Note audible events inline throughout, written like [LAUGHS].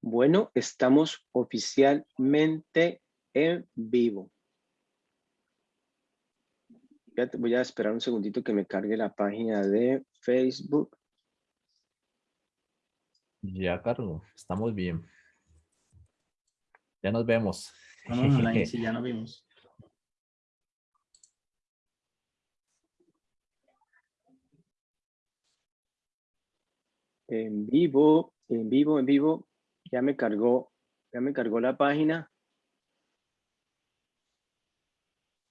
Bueno, estamos oficialmente en vivo. Voy a esperar un segundito que me cargue la página de Facebook. Ya, Carlos, estamos bien. Ya nos vemos. [LAUGHS] sí, ya nos vimos. En vivo, en vivo, en vivo. Ya me cargó, ya me cargó la página.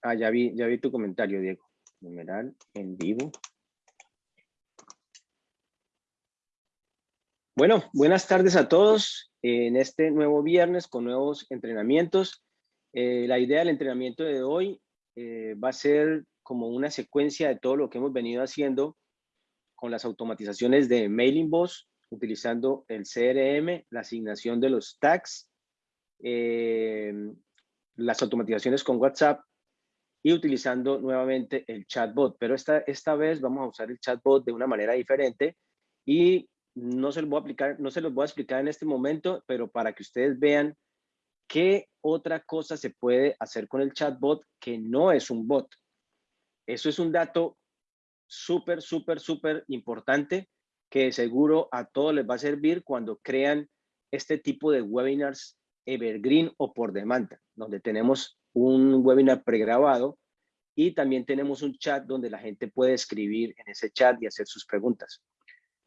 Ah, ya vi, ya vi tu comentario, Diego. Numeral en vivo. Bueno, buenas tardes a todos en este nuevo viernes con nuevos entrenamientos. Eh, la idea del entrenamiento de hoy eh, va a ser como una secuencia de todo lo que hemos venido haciendo con las automatizaciones de Mailing Boss, utilizando el CRM, la asignación de los tags, eh, las automatizaciones con WhatsApp y utilizando nuevamente el chatbot. Pero esta, esta vez vamos a usar el chatbot de una manera diferente y no se, los voy a aplicar, no se los voy a explicar en este momento, pero para que ustedes vean qué otra cosa se puede hacer con el chatbot que no es un bot. Eso es un dato súper, súper, súper importante que seguro a todos les va a servir cuando crean este tipo de webinars evergreen o por demanda, donde tenemos un webinar pregrabado y también tenemos un chat donde la gente puede escribir en ese chat y hacer sus preguntas.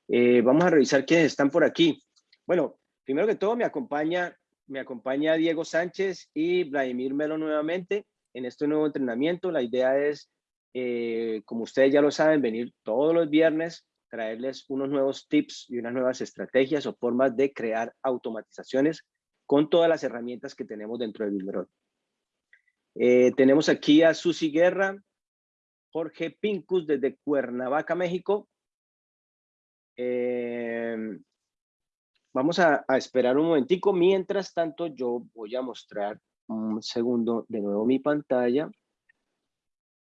Eh, vamos a revisar quiénes están por aquí. Bueno, primero que todo me acompaña, me acompaña Diego Sánchez y Vladimir Melo nuevamente en este nuevo entrenamiento. La idea es eh, como ustedes ya lo saben, venir todos los viernes, traerles unos nuevos tips y unas nuevas estrategias o formas de crear automatizaciones con todas las herramientas que tenemos dentro de Builderall. Eh, tenemos aquí a Susi Guerra, Jorge Pincus desde Cuernavaca, México. Eh, vamos a, a, esperar un momentico. Mientras tanto, yo voy a mostrar un segundo de nuevo mi pantalla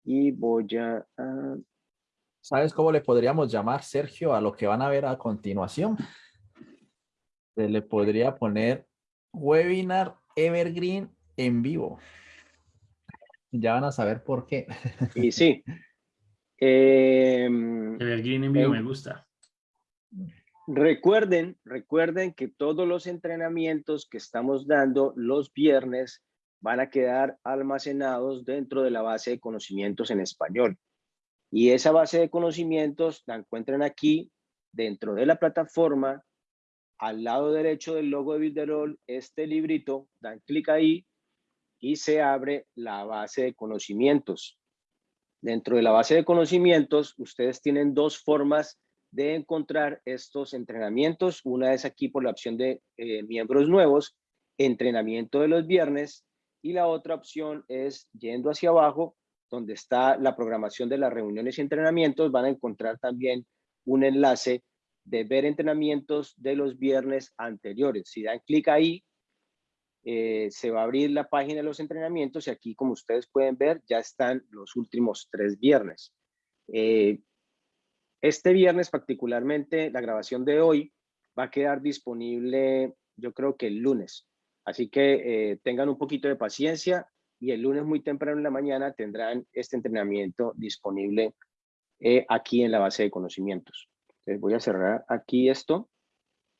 y voy a, ¿Sabes cómo le podríamos llamar, Sergio, a lo que van a ver a continuación? Se le podría poner Webinar Evergreen en vivo. Ya van a saber por qué. Y sí. [LAUGHS] Em, Evergreen en vivo me gusta. Recuerden, recuerden que todos los entrenamientos que estamos dando los viernes van a quedar almacenados dentro de la base de conocimientos en español. Y esa base de conocimientos la encuentran aquí dentro de la plataforma, al lado derecho del logo de Builderall, este librito, dan clic ahí y se abre la base de conocimientos. Dentro de la base de conocimientos, ustedes tienen dos formas de encontrar estos entrenamientos. Una es aquí por la opción de eh, miembros nuevos, entrenamiento de los viernes, y la otra opción es yendo hacia abajo, donde está la programación de las reuniones y entrenamientos, van a encontrar también un enlace de ver entrenamientos de los viernes anteriores. Si dan clic ahí, eh, se va a abrir la página de los entrenamientos y aquí, como ustedes pueden ver, ya están los últimos tres viernes. Eh, este viernes particularmente, la grabación de hoy va a quedar disponible, yo creo que el lunes. Así que eh, tengan un poquito de paciencia y el lunes muy temprano en la mañana tendrán este entrenamiento disponible eh, aquí en la base de conocimientos. Entonces voy a cerrar aquí esto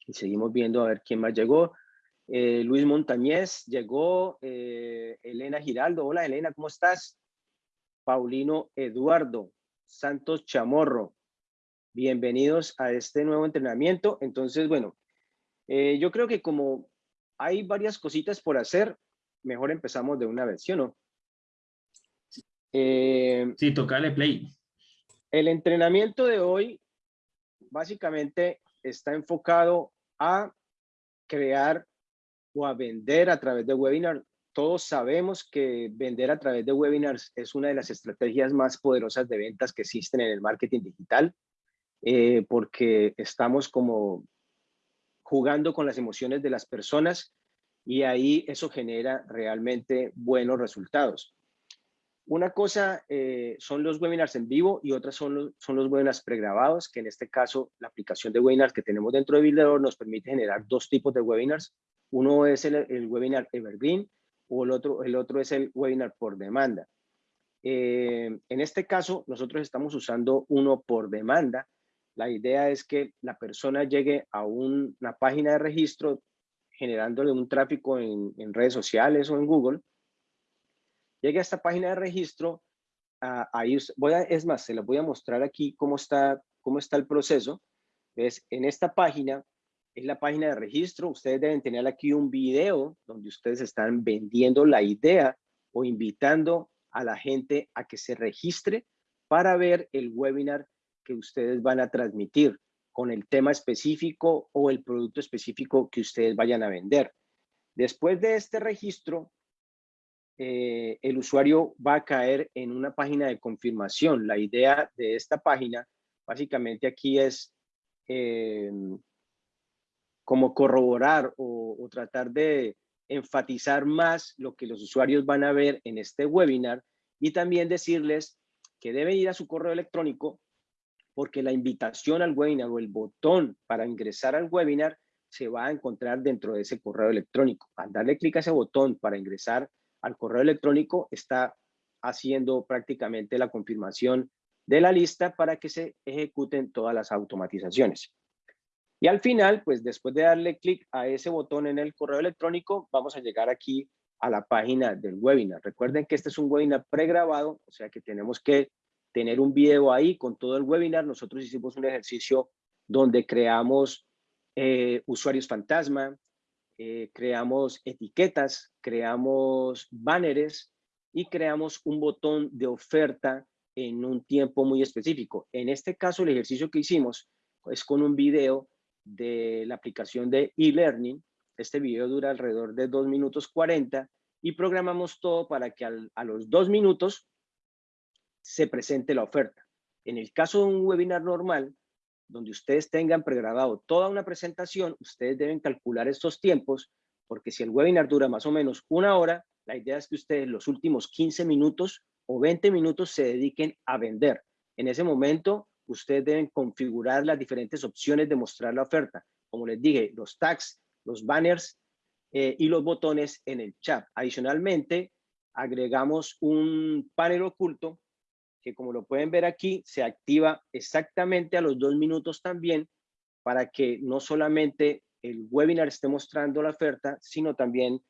y seguimos viendo a ver quién más llegó. Eh, Luis Montañez llegó, Elena Giraldo. Hola Elena, ¿cómo estás? Paulino Eduardo, Santos Chamorro. Bienvenidos a este nuevo entrenamiento. Entonces, bueno, yo creo que como hay varias cositas por hacer. Mejor empezamos de una vez, ¿sí o no? Eh, sí, tocale play. El entrenamiento de hoy básicamente está enfocado a crear o a vender a través de webinar. Todos sabemos que vender a través de webinars es una de las estrategias más poderosas de ventas que existen en el marketing digital, eh, porque estamos como jugando con las emociones de las personas y ahí eso genera realmente buenos resultados. Una cosa eh, son los webinars en vivo y otras son los, son los webinars pregrabados, que en este caso la aplicación de webinars que tenemos dentro de Builder nos permite generar dos tipos de webinars. Uno es el, el webinar Evergreen o el otro, el otro es el webinar por demanda. Eh, en este caso, nosotros estamos usando uno por demanda. La idea es que la persona llegue a una página de registro generándole un tráfico en, redes sociales o en Google llegue a esta página de registro, ah, voy a, es más, se les voy a mostrar aquí cómo está, cómo está el proceso. Es en esta página, es la página de registro, ustedes deben tener aquí un video donde ustedes están vendiendo la idea o invitando a la gente a que se registre para ver el webinar que ustedes van a transmitir con el tema específico o el producto específico que ustedes vayan a vender. Después de este registro, eh, el usuario va a caer en una página de confirmación. La idea de esta página, básicamente aquí es eh, como corroborar o, tratar de enfatizar más lo que los usuarios van a ver en este webinar y también decirles que deben ir a su correo electrónico porque la invitación al webinar o el botón para ingresar al webinar se va a encontrar dentro de ese correo electrónico. Al darle clic a ese botón para ingresar al correo electrónico está haciendo prácticamente la confirmación de la lista para que se ejecuten todas las automatizaciones. Y al final, pues después de darle clic a ese botón en el correo electrónico, vamos a llegar aquí a la página del webinar. Recuerden que este es un webinar pregrabado, o sea que tenemos que tener un video ahí con todo el webinar. Nosotros hicimos un ejercicio donde creamos eh, usuarios fantasma, eh, creamos etiquetas, creamos banners y creamos un botón de oferta en un tiempo muy específico. En este caso, el ejercicio que hicimos es con un video de la aplicación de e-learning. Este video dura alrededor de 2 minutos 40 y programamos todo para que a los 2 minutos se presente la oferta. En el caso de un webinar normal, donde ustedes tengan pregrabado toda una presentación, ustedes deben calcular estos tiempos, porque si el webinar dura más o menos una hora, la idea es que ustedes los últimos 15 minutos o 20 minutos se dediquen a vender. En ese momento, ustedes deben configurar las diferentes opciones de mostrar la oferta. Como les dije, los tags, los banners eh, y los botones en el chat. Adicionalmente, agregamos un panel oculto que como lo pueden ver aquí, se activa exactamente a los dos minutos también para que no solamente el webinar esté mostrando la oferta, sino también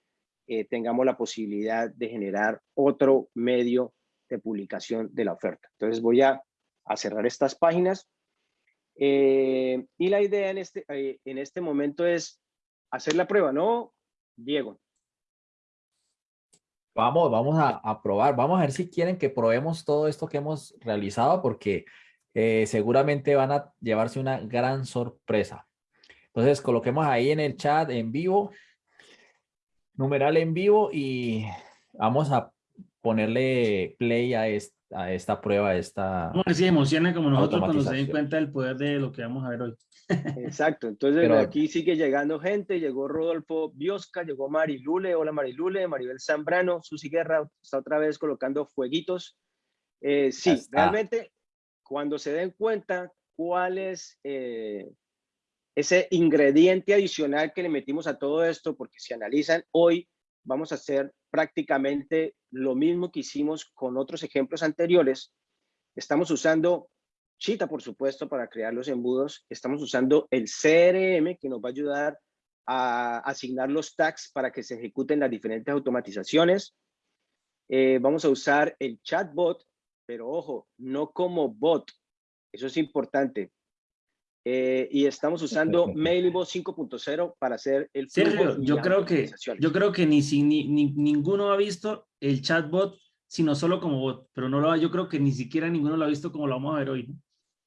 eh, tengamos la posibilidad de generar otro medio de publicación de la oferta. Entonces voy a, cerrar estas páginas. Eh, y la idea en este, eh, en este momento es hacer la prueba, ¿no, Diego? Vamos, vamos a, probar. Vamos a ver si quieren que probemos todo esto que hemos realizado porque eh, seguramente van a llevarse una gran sorpresa. Entonces coloquemos ahí en el chat en vivo, numeral en vivo y vamos a ponerle play a, a esta prueba, a esta... Como si emociona como nosotros cuando se den cuenta del poder de lo que vamos a ver hoy. [LAUGHS] Exacto, entonces aquí sigue llegando gente, llegó Rodolfo Biosca, llegó Marilule, hola Marilule, Maribel Zambrano, Susi Guerra está otra vez colocando fueguitos. Eh, sí, realmente cuando se den cuenta cuál es eh, ese ingrediente adicional que le metimos a todo esto, porque si analizan hoy vamos a hacer prácticamente lo mismo que hicimos con otros ejemplos anteriores. Estamos usando Chita, por supuesto, para crear los embudos. Estamos usando el CRM que nos va a ayudar a asignar los tags para que se ejecuten las diferentes automatizaciones. Eh, vamos a usar el chatbot, pero ojo, no como bot. Eso es importante. Eh, y estamos usando [LAUGHS] Mailbot 5.0 para hacer el flujo yo creo que yo creo que ni, si, ni, ninguno ha visto el chatbot sino solo como bot pero no lo yo creo que ni siquiera ninguno lo ha visto como lo vamos a ver hoy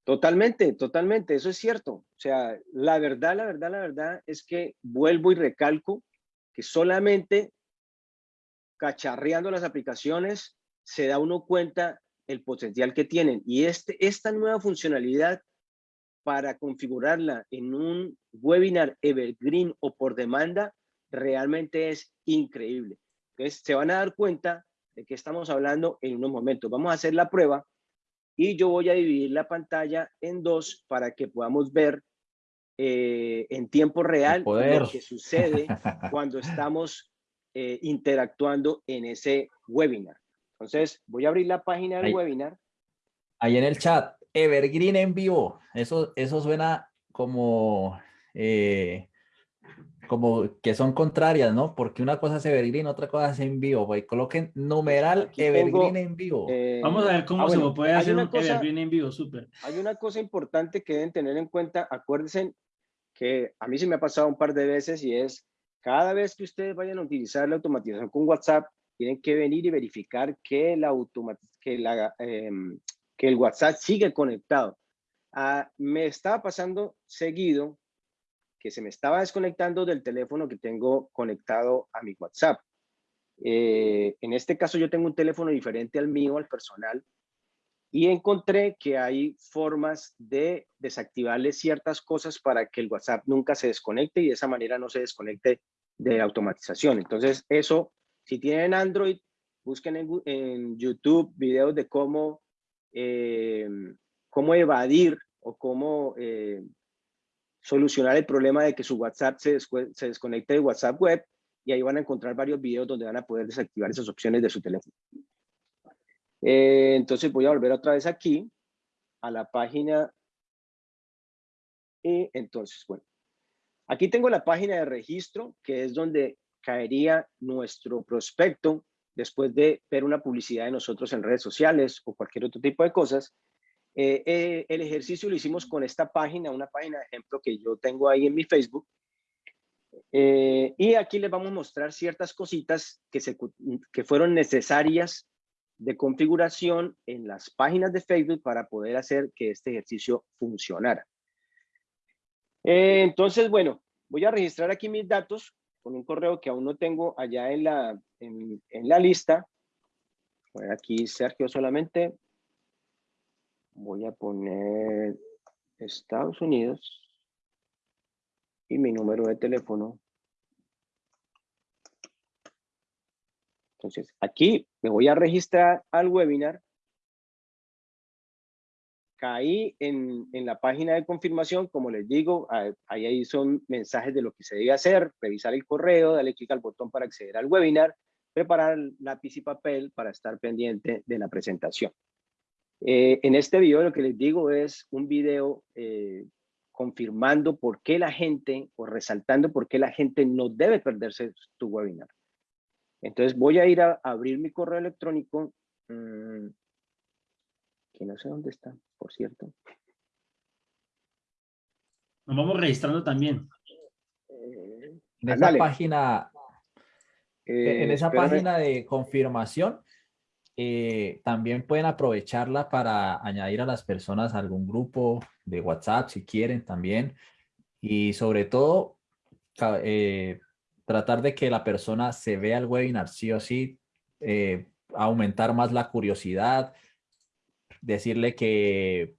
Totalmente, totalmente, eso es cierto. O sea, la verdad, la verdad, la verdad es que vuelvo y recalco que solamente cacharreando las aplicaciones se da uno cuenta el potencial que tienen. Y este, esta nueva funcionalidad para configurarla en un webinar evergreen o por demanda realmente es increíble. Entonces se van a dar cuenta de qué estamos hablando en unos momentos. Vamos a hacer la prueba y yo voy a dividir la pantalla en dos para que podamos ver eh, en tiempo real lo que sucede [LAUGHS] cuando estamos eh, interactuando en ese webinar. Entonces, voy a abrir la página del webinar. Ahí en el chat, Evergreen en vivo. Eso, eso suena como, eh, como que son contrarias, ¿no? Porque una cosa es Evergreen, otra cosa es en vivo. Pues coloquen numeral Evergreen en vivo. Eh, Vamos a ver cómo ah, se puede hacer un Evergreen en vivo, súper. Hay una cosa importante que deben tener en cuenta. Acuérdense que a mí se me ha pasado un par de veces y es cada vez que ustedes vayan a utilizar la automatización con WhatsApp, tienen que venir y verificar que, la que, la, em, que el WhatsApp sigue conectado. Ah, me estaba pasando seguido que se me estaba desconectando del teléfono que tengo conectado a mi WhatsApp. Eh, en este caso yo tengo un teléfono diferente al mío, al personal, y encontré que hay formas de desactivarle ciertas cosas para que el WhatsApp nunca se desconecte y de esa manera no se desconecte de automatización. Entonces eso si tienen Android, busquen en, YouTube videos de cómo, eh, cómo evadir o cómo eh, solucionar el problema de que su WhatsApp se, se desconecte de WhatsApp web y ahí van a encontrar varios videos donde van a poder desactivar esas opciones de su teléfono. Eh, entonces voy a volver otra vez aquí a la página y entonces, bueno, aquí tengo la página de registro que es donde caería nuestro prospecto después de ver una publicidad de nosotros en redes sociales o cualquier otro tipo de cosas. Eh, eh, el ejercicio lo hicimos con esta página, una página de ejemplo que yo tengo ahí en mi Facebook. Eh, y aquí les vamos a mostrar ciertas cositas que, fueron necesarias de configuración en las páginas de Facebook para poder hacer que este ejercicio funcionara. entonces, bueno, voy a registrar aquí mis datos con un correo que aún no tengo allá en la, en, la lista. Voy aquí Sergio solamente. Voy a poner Estados Unidos y mi número de teléfono. Entonces, aquí me voy a registrar al webinar caí en, en, la página de confirmación, como les digo, ahí, ahí son mensajes de lo que se debe hacer, revisar el correo, darle clic al botón para acceder al webinar, preparar lápiz y papel para estar pendiente de la presentación. Eh, en este video lo que les digo es un video eh, confirmando por qué la gente, o resaltando por qué la gente no debe perderse tu webinar. Entonces voy a ir a, abrir mi correo electrónico. Mm, que no sé dónde está, por cierto. Nos vamos registrando también. Eh, en esa página, en esa página de confirmación, eh, también pueden aprovecharla para añadir a las personas a algún grupo de WhatsApp si quieren también. Y sobre todo, eh, tratar de que la persona se vea el webinar sí o sí, aumentar más la curiosidad, decirle que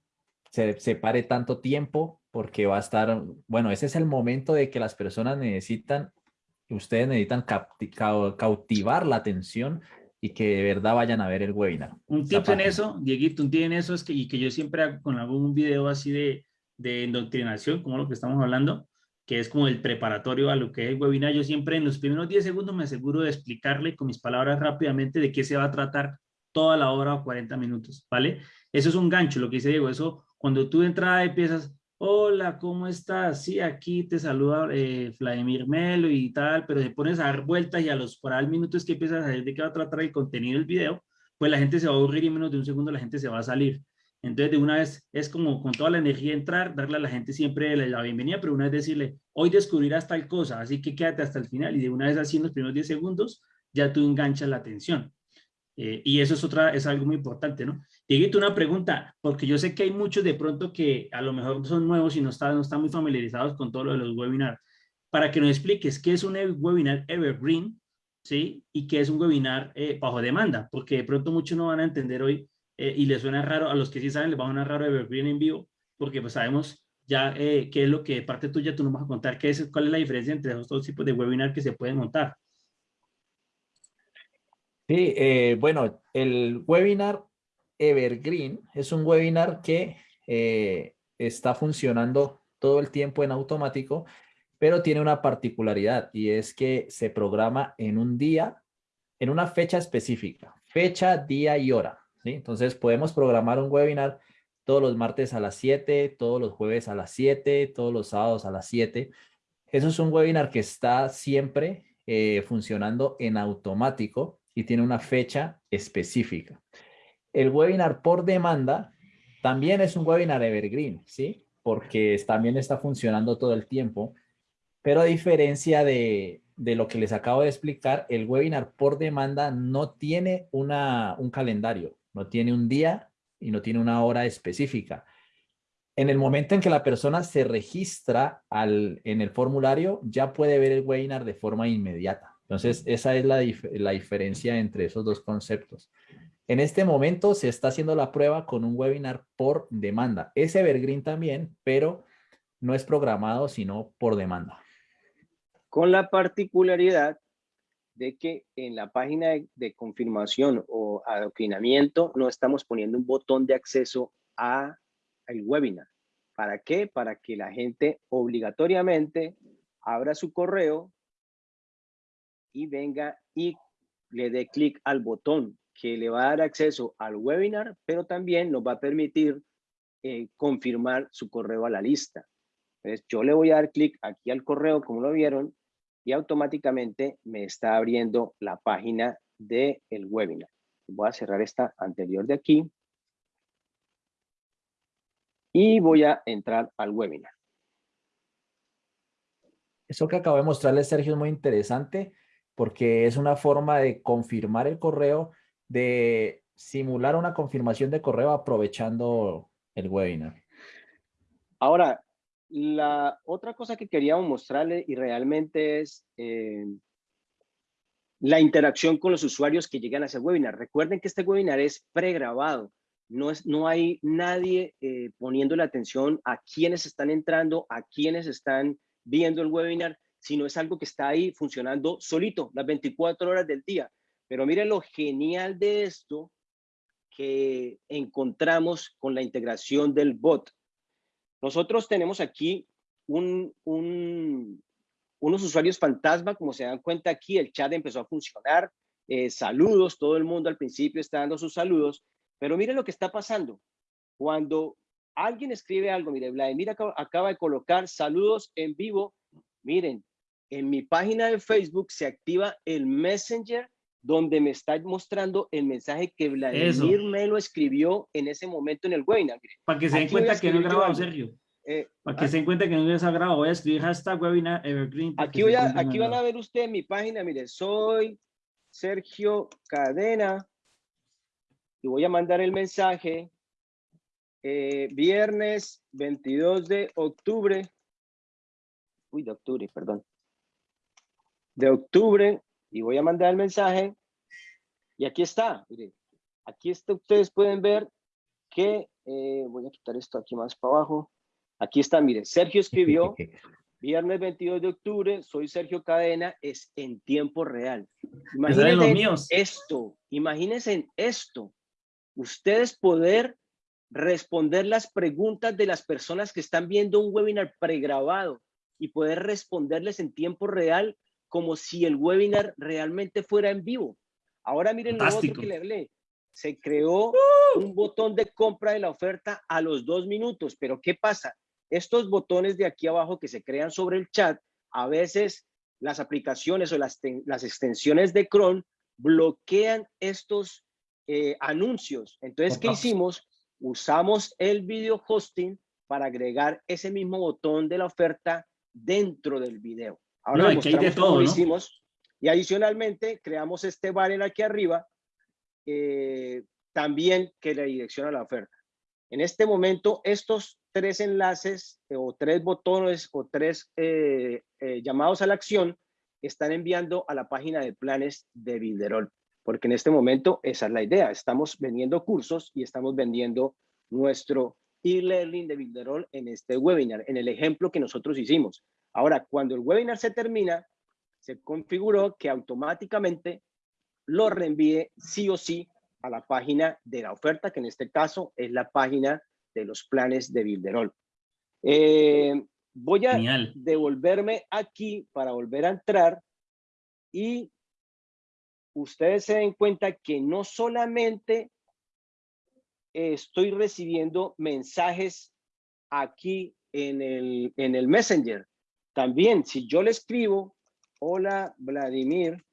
se separe tanto tiempo porque va a estar, bueno, ese es el momento de que las personas necesitan, ustedes necesitan cautivar la atención y que de verdad vayan a ver el webinar. Un tip en eso, Dieguito, un tip en eso es que, y que yo siempre hago con algún video así de, de endoctrinación, como lo que estamos hablando, que es como el preparatorio a lo que es el webinar, yo siempre en los primeros 10 segundos me aseguro de explicarle con mis palabras rápidamente de qué se va a tratar toda la hora o 40 minutos, ¿vale? Eso es un gancho, lo que dice Diego, eso cuando tú de entrada empiezas, hola, ¿cómo estás? Sí, aquí te saluda eh, Vladimir Melo y tal, pero te pones a dar vueltas y a los por al minutos que empiezas a ver de qué va a tratar el contenido del video, pues la gente se va a aburrir y en menos de un segundo la gente se va a salir. Entonces, de una vez es como con toda la energía entrar, darle a la gente siempre la, bienvenida, pero una vez decirle, hoy descubrirás tal cosa, así que quédate hasta el final y de una vez así en los primeros 10 segundos ya tú enganchas la atención. Eh, y eso es, otra, es algo muy importante, ¿no? Dieguito, una pregunta, porque yo sé que hay muchos de pronto que a lo mejor son nuevos y no están, no están muy familiarizados con todo lo de los webinars. Para que nos expliques qué es un webinar evergreen, ¿sí? Y qué es un webinar eh, bajo demanda, porque de pronto muchos no van a entender hoy eh, y les suena raro, a los que sí saben les va a sonar raro evergreen en vivo, porque pues sabemos ya qué es lo que de parte tuya tú nos vas a contar, qué es, cuál es la diferencia entre esos dos tipos de webinar que se pueden montar. Sí, eh, bueno, el webinar Evergreen es un webinar que eh, está funcionando todo el tiempo en automático, pero tiene una particularidad y es que se programa en un día, en una fecha específica, fecha, día y hora. ¿sí? Entonces podemos programar un webinar todos los martes a las 7, todos los jueves a las 7, todos los sábados a las 7. Eso es un webinar que está siempre eh, funcionando en automático y tiene una fecha específica. El webinar por demanda también es un webinar evergreen, ¿sí? Porque también está funcionando todo el tiempo. Pero a diferencia de, de lo que les acabo de explicar, el webinar por demanda no tiene una, un calendario, no tiene un día y no tiene una hora específica. En el momento en que la persona se registra al, en el formulario, ya puede ver el webinar de forma inmediata. Entonces, esa es la, la diferencia entre esos dos conceptos. En este momento se está haciendo la prueba con un webinar por demanda. Es Evergreen también, pero no es programado, sino por demanda. Con la particularidad de que en la página de, confirmación o adoctrinamiento no estamos poniendo un botón de acceso a el webinar. ¿Para qué? Para que la gente obligatoriamente abra su correo y venga y le dé clic al botón que le va a dar acceso al webinar, pero también nos va a permitir eh, confirmar su correo a la lista. Entonces, yo le voy a dar clic aquí al correo, como lo vieron, y automáticamente me está abriendo la página del el webinar. Voy a cerrar esta anterior de aquí. Y voy a entrar al webinar. Eso que acabo de mostrarles, Sergio, es muy interesante porque es una forma de confirmar el correo, de simular una confirmación de correo aprovechando el webinar. Ahora, la otra cosa que queríamos mostrarle y realmente es eh, la interacción con los usuarios que llegan a ese webinar. Recuerden que este webinar es pregrabado. No, es, no hay nadie eh, poniendo la atención a quienes están entrando, a quienes están viendo el webinar, sino es algo que está ahí funcionando solito, las 24 horas del día. Pero miren lo genial de esto que encontramos con la integración del bot. Nosotros tenemos aquí unos usuarios fantasma, como se dan cuenta aquí, el chat empezó a funcionar, eh, saludos, todo el mundo al principio está dando sus saludos, pero miren lo que está pasando. Cuando alguien escribe algo, mire, Vladimir acaba, acaba de colocar saludos en vivo, miren, en mi página de Facebook se activa el Messenger donde me está mostrando el mensaje que Vladimir me lo escribió en ese momento en el webinar. Para que se den cuenta que no he grabado, Sergio. Eh, Para que se den cuenta que no he grabado, voy a escribir hashtag webinar evergreen. Aquí, voy a, aquí van a ver usted en mi página, mire, soy Sergio Cadena y voy a mandar el mensaje eh, viernes 22 de octubre. Uy, de octubre, perdón. De octubre y voy a mandar el mensaje y aquí está, aquí está, ustedes pueden ver que, eh, voy a quitar esto aquí más para abajo, aquí está, mire, Sergio escribió, [LAUGHS] viernes 22 de octubre, soy Sergio Cadena, es en tiempo real. Imagínense esto, imagínense esto, ustedes poder responder las preguntas de las personas que están viendo un webinar pregrabado y poder responderles en tiempo real como si el webinar realmente fuera en vivo. Ahora miren lo otro que le hablé. Se creó ¡Uh! un botón de compra de la oferta a los dos minutos, pero ¿qué pasa? Estos botones de aquí abajo que se crean sobre el chat, a veces las aplicaciones o las, las extensiones de Chrome bloquean estos eh, anuncios. Entonces, ¿qué hicimos? Usamos el video hosting para agregar ese mismo botón de la oferta dentro del video. Ahora no, mostramos todo, lo hicimos. Y adicionalmente creamos este banner aquí arriba eh, también que le direcciona la oferta. En este momento, estos tres enlaces eh, o tres botones o tres eh, llamados a la acción están enviando a la página de planes de Bilderol. Porque en este momento esa es la idea. Estamos vendiendo cursos y estamos vendiendo nuestro e-learning de Bilderol en este webinar, en el ejemplo que nosotros hicimos. Ahora, cuando el webinar se termina, se configuró que automáticamente lo reenvíe sí o sí a la página de la oferta, que en este caso es la página de los planes de Bilderol. Eh, voy a devolverme aquí para volver a entrar y ustedes se den cuenta que no solamente estoy recibiendo mensajes aquí en el, en el Messenger. También, si yo le escribo, hola Vladimir,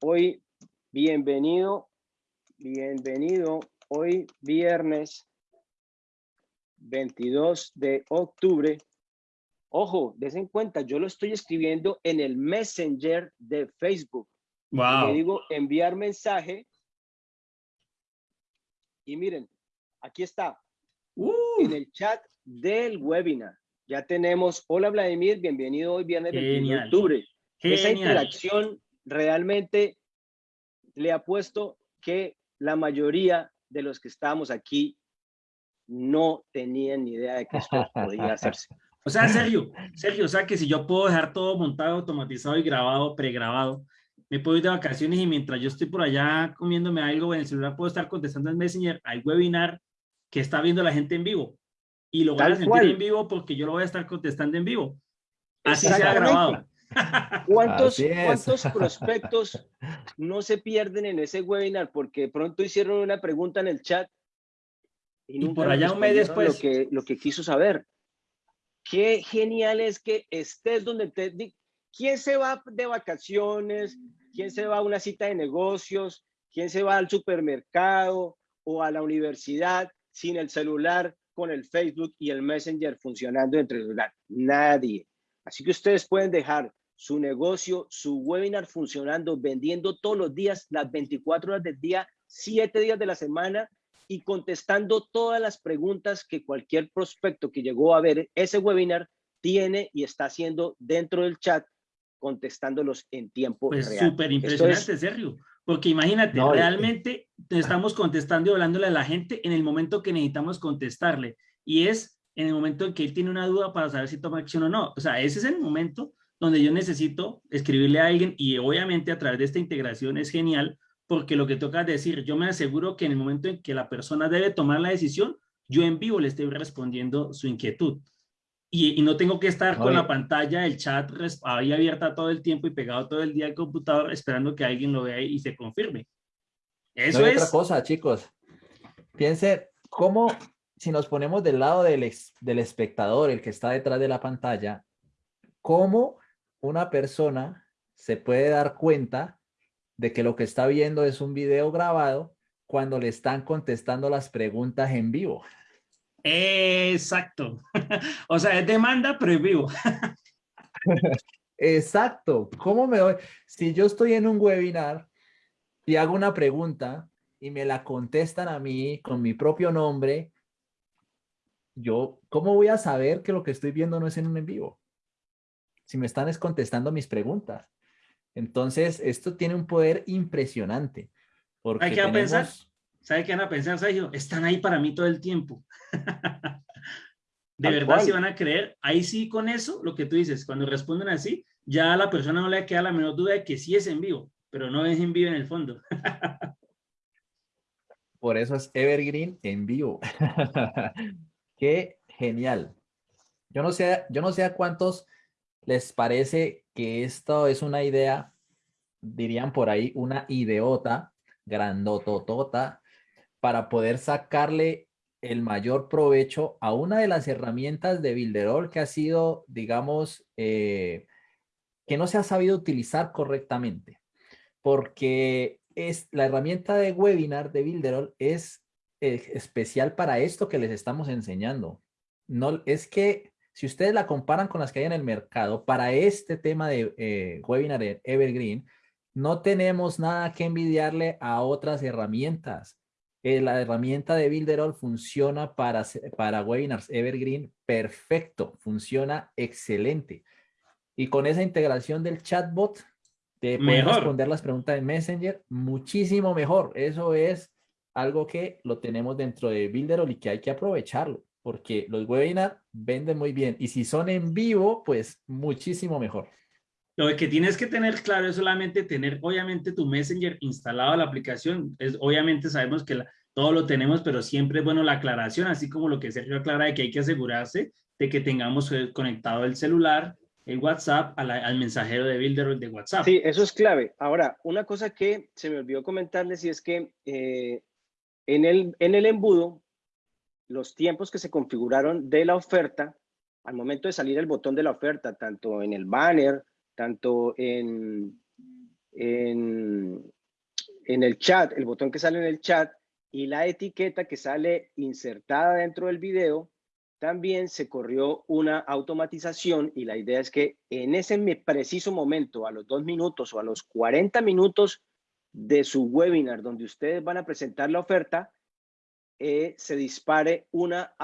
hoy bienvenido, bienvenido, hoy viernes 22 de octubre. Ojo, desen cuenta, yo lo estoy escribiendo en el Messenger de Facebook. Wow. Le digo enviar mensaje. Y miren, aquí está. Uh. En el chat del webinar. Ya tenemos, hola Vladimir, bienvenido hoy viernes 21 de octubre. Esa interacción realmente le ha puesto que la mayoría de los que estamos aquí no tenían ni idea de que esto [LAUGHS] podía hacerse. O sea, Sergio, Sergio, o sea que si yo puedo dejar todo montado, automatizado y grabado, pregrabado, me puedo ir de vacaciones y mientras yo estoy por allá comiéndome algo en el celular puedo estar contestando en Messenger, hay webinar que está viendo la gente en vivo y lo van a sentir en vivo porque yo lo voy a estar contestando en vivo. Así se ha grabado. [LAUGHS] ¿Cuántos, ¿Cuántos [LAUGHS] prospectos no se pierden en ese webinar porque pronto hicieron una pregunta en el chat y, por allá un mes después lo que, lo que quiso saber? Qué genial es que estés donde te... ¿Quién se va de vacaciones? ¿Quién se va a una cita de negocios? ¿Quién se va al supermercado o a la universidad sin el celular, con el Facebook y el Messenger funcionando entre el celular? Nadie. Así que ustedes pueden dejar su negocio, su webinar funcionando, vendiendo todos los días, las 24 horas del día, 7 días de la semana y contestando todas las preguntas que cualquier prospecto que llegó a ver ese webinar tiene y está haciendo dentro del chat, contestándolos en tiempo pues real. súper impresionante, Sergio. Porque imagínate, realmente estamos contestando y hablándole a la gente en el momento que necesitamos contestarle. Y es en el momento en que él tiene una duda para saber si toma acción o no. O sea, ese es el momento donde yo necesito escribirle a alguien y obviamente a través de esta integración es genial porque lo que toca decir, yo me aseguro que en el momento en que la persona debe tomar la decisión, yo en vivo le estoy respondiendo su inquietud. Y, no tengo que estar con la pantalla, el chat ahí abierta todo el tiempo y pegado todo el día al computador esperando que alguien lo vea y se confirme. Eso es. Otra cosa, chicos. Piense cómo, si nos ponemos del lado del, del espectador, el que está detrás de la pantalla, cómo una persona se puede dar cuenta de que lo que está viendo es un video grabado cuando le están contestando las preguntas en vivo. Exacto. [LAUGHS] o sea, es demanda, pero en vivo. Exacto. ¿Cómo me doy? Si yo estoy en un webinar y hago una pregunta y me la contestan a mí con mi propio nombre, yo, ¿cómo voy a saber que lo que estoy viendo no es en un en vivo? Si me están es contestando mis preguntas. Entonces, esto tiene un poder impresionante. Porque Hay que pensar, ¿sabe qué van a pensar, Sergio? Están ahí para mí todo el tiempo. [LAUGHS] de verdad, si van a creer, ahí sí con eso, lo que tú dices, cuando responden así, ya a la persona no le queda la menor duda de que sí es en vivo, pero no es en vivo en el fondo. [LAUGHS] Por eso es Evergreen en vivo. [LAUGHS] Qué genial. Yo no sé, yo no sé a cuántos les parece que esto es una idea, dirían por ahí, una ideota, grandototota, para poder sacarle el mayor provecho a una de las herramientas de Builderall que ha sido, digamos, eh, que no se ha sabido utilizar correctamente. Porque es la herramienta de webinar de Builderall es eh, especial para esto que les estamos enseñando. No, es que si ustedes la comparan con las que hay en el mercado, para este tema de eh, webinar Evergreen, no tenemos nada que envidiarle a otras herramientas. Eh, la herramienta de Builderall funciona para, para webinars Evergreen perfecto, funciona excelente. Y con esa integración del chatbot, de poder responder las preguntas de Messenger, muchísimo mejor. Eso es algo que lo tenemos dentro de Builderall y que hay que aprovecharlo porque los webinars venden muy bien y si son en vivo, pues muchísimo mejor. Lo que tienes que tener claro es solamente tener, obviamente, tu Messenger instalado a la aplicación. Es, obviamente sabemos que todo lo tenemos, pero siempre es bueno la aclaración, así como lo que Sergio aclara de que hay que asegurarse de que tengamos eh, conectado el celular, el WhatsApp, al mensajero de Builder de WhatsApp. Sí, eso es clave. Ahora, una cosa que se me olvidó comentarles y es que eh, en, el, en el embudo, los tiempos que se configuraron de la oferta, al momento de salir el botón de la oferta, tanto en el banner, tanto en, en, en el chat, el botón que sale en el chat y la etiqueta que sale insertada dentro del video, también se corrió una automatización y la idea es que en ese preciso momento, a los dos minutos o a los 40 minutos de su webinar donde ustedes van a presentar la oferta, eh, se dispare una,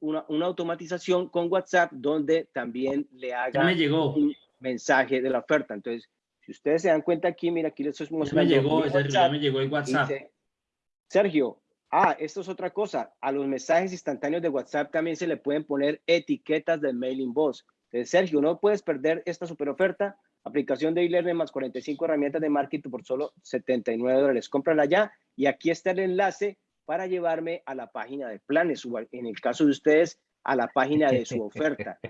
una, una, automatización con WhatsApp donde también le haga me llegó. un mensaje de la oferta. Entonces, si ustedes se dan cuenta aquí, mira, aquí les estoy mostrando. Ya me llegó, ya me llegó el WhatsApp. Sergio, ah, esto es otra cosa. A los mensajes instantáneos de WhatsApp también se le pueden poner etiquetas de mailing boss. Entonces, Sergio, no puedes perder esta super oferta. Aplicación de e-learning más 45 herramientas de marketing por solo 79 dólares. Cómprala ya y aquí está el enlace para llevarme a la página de planes o en el caso de ustedes a la página de su [LAUGHS] oferta.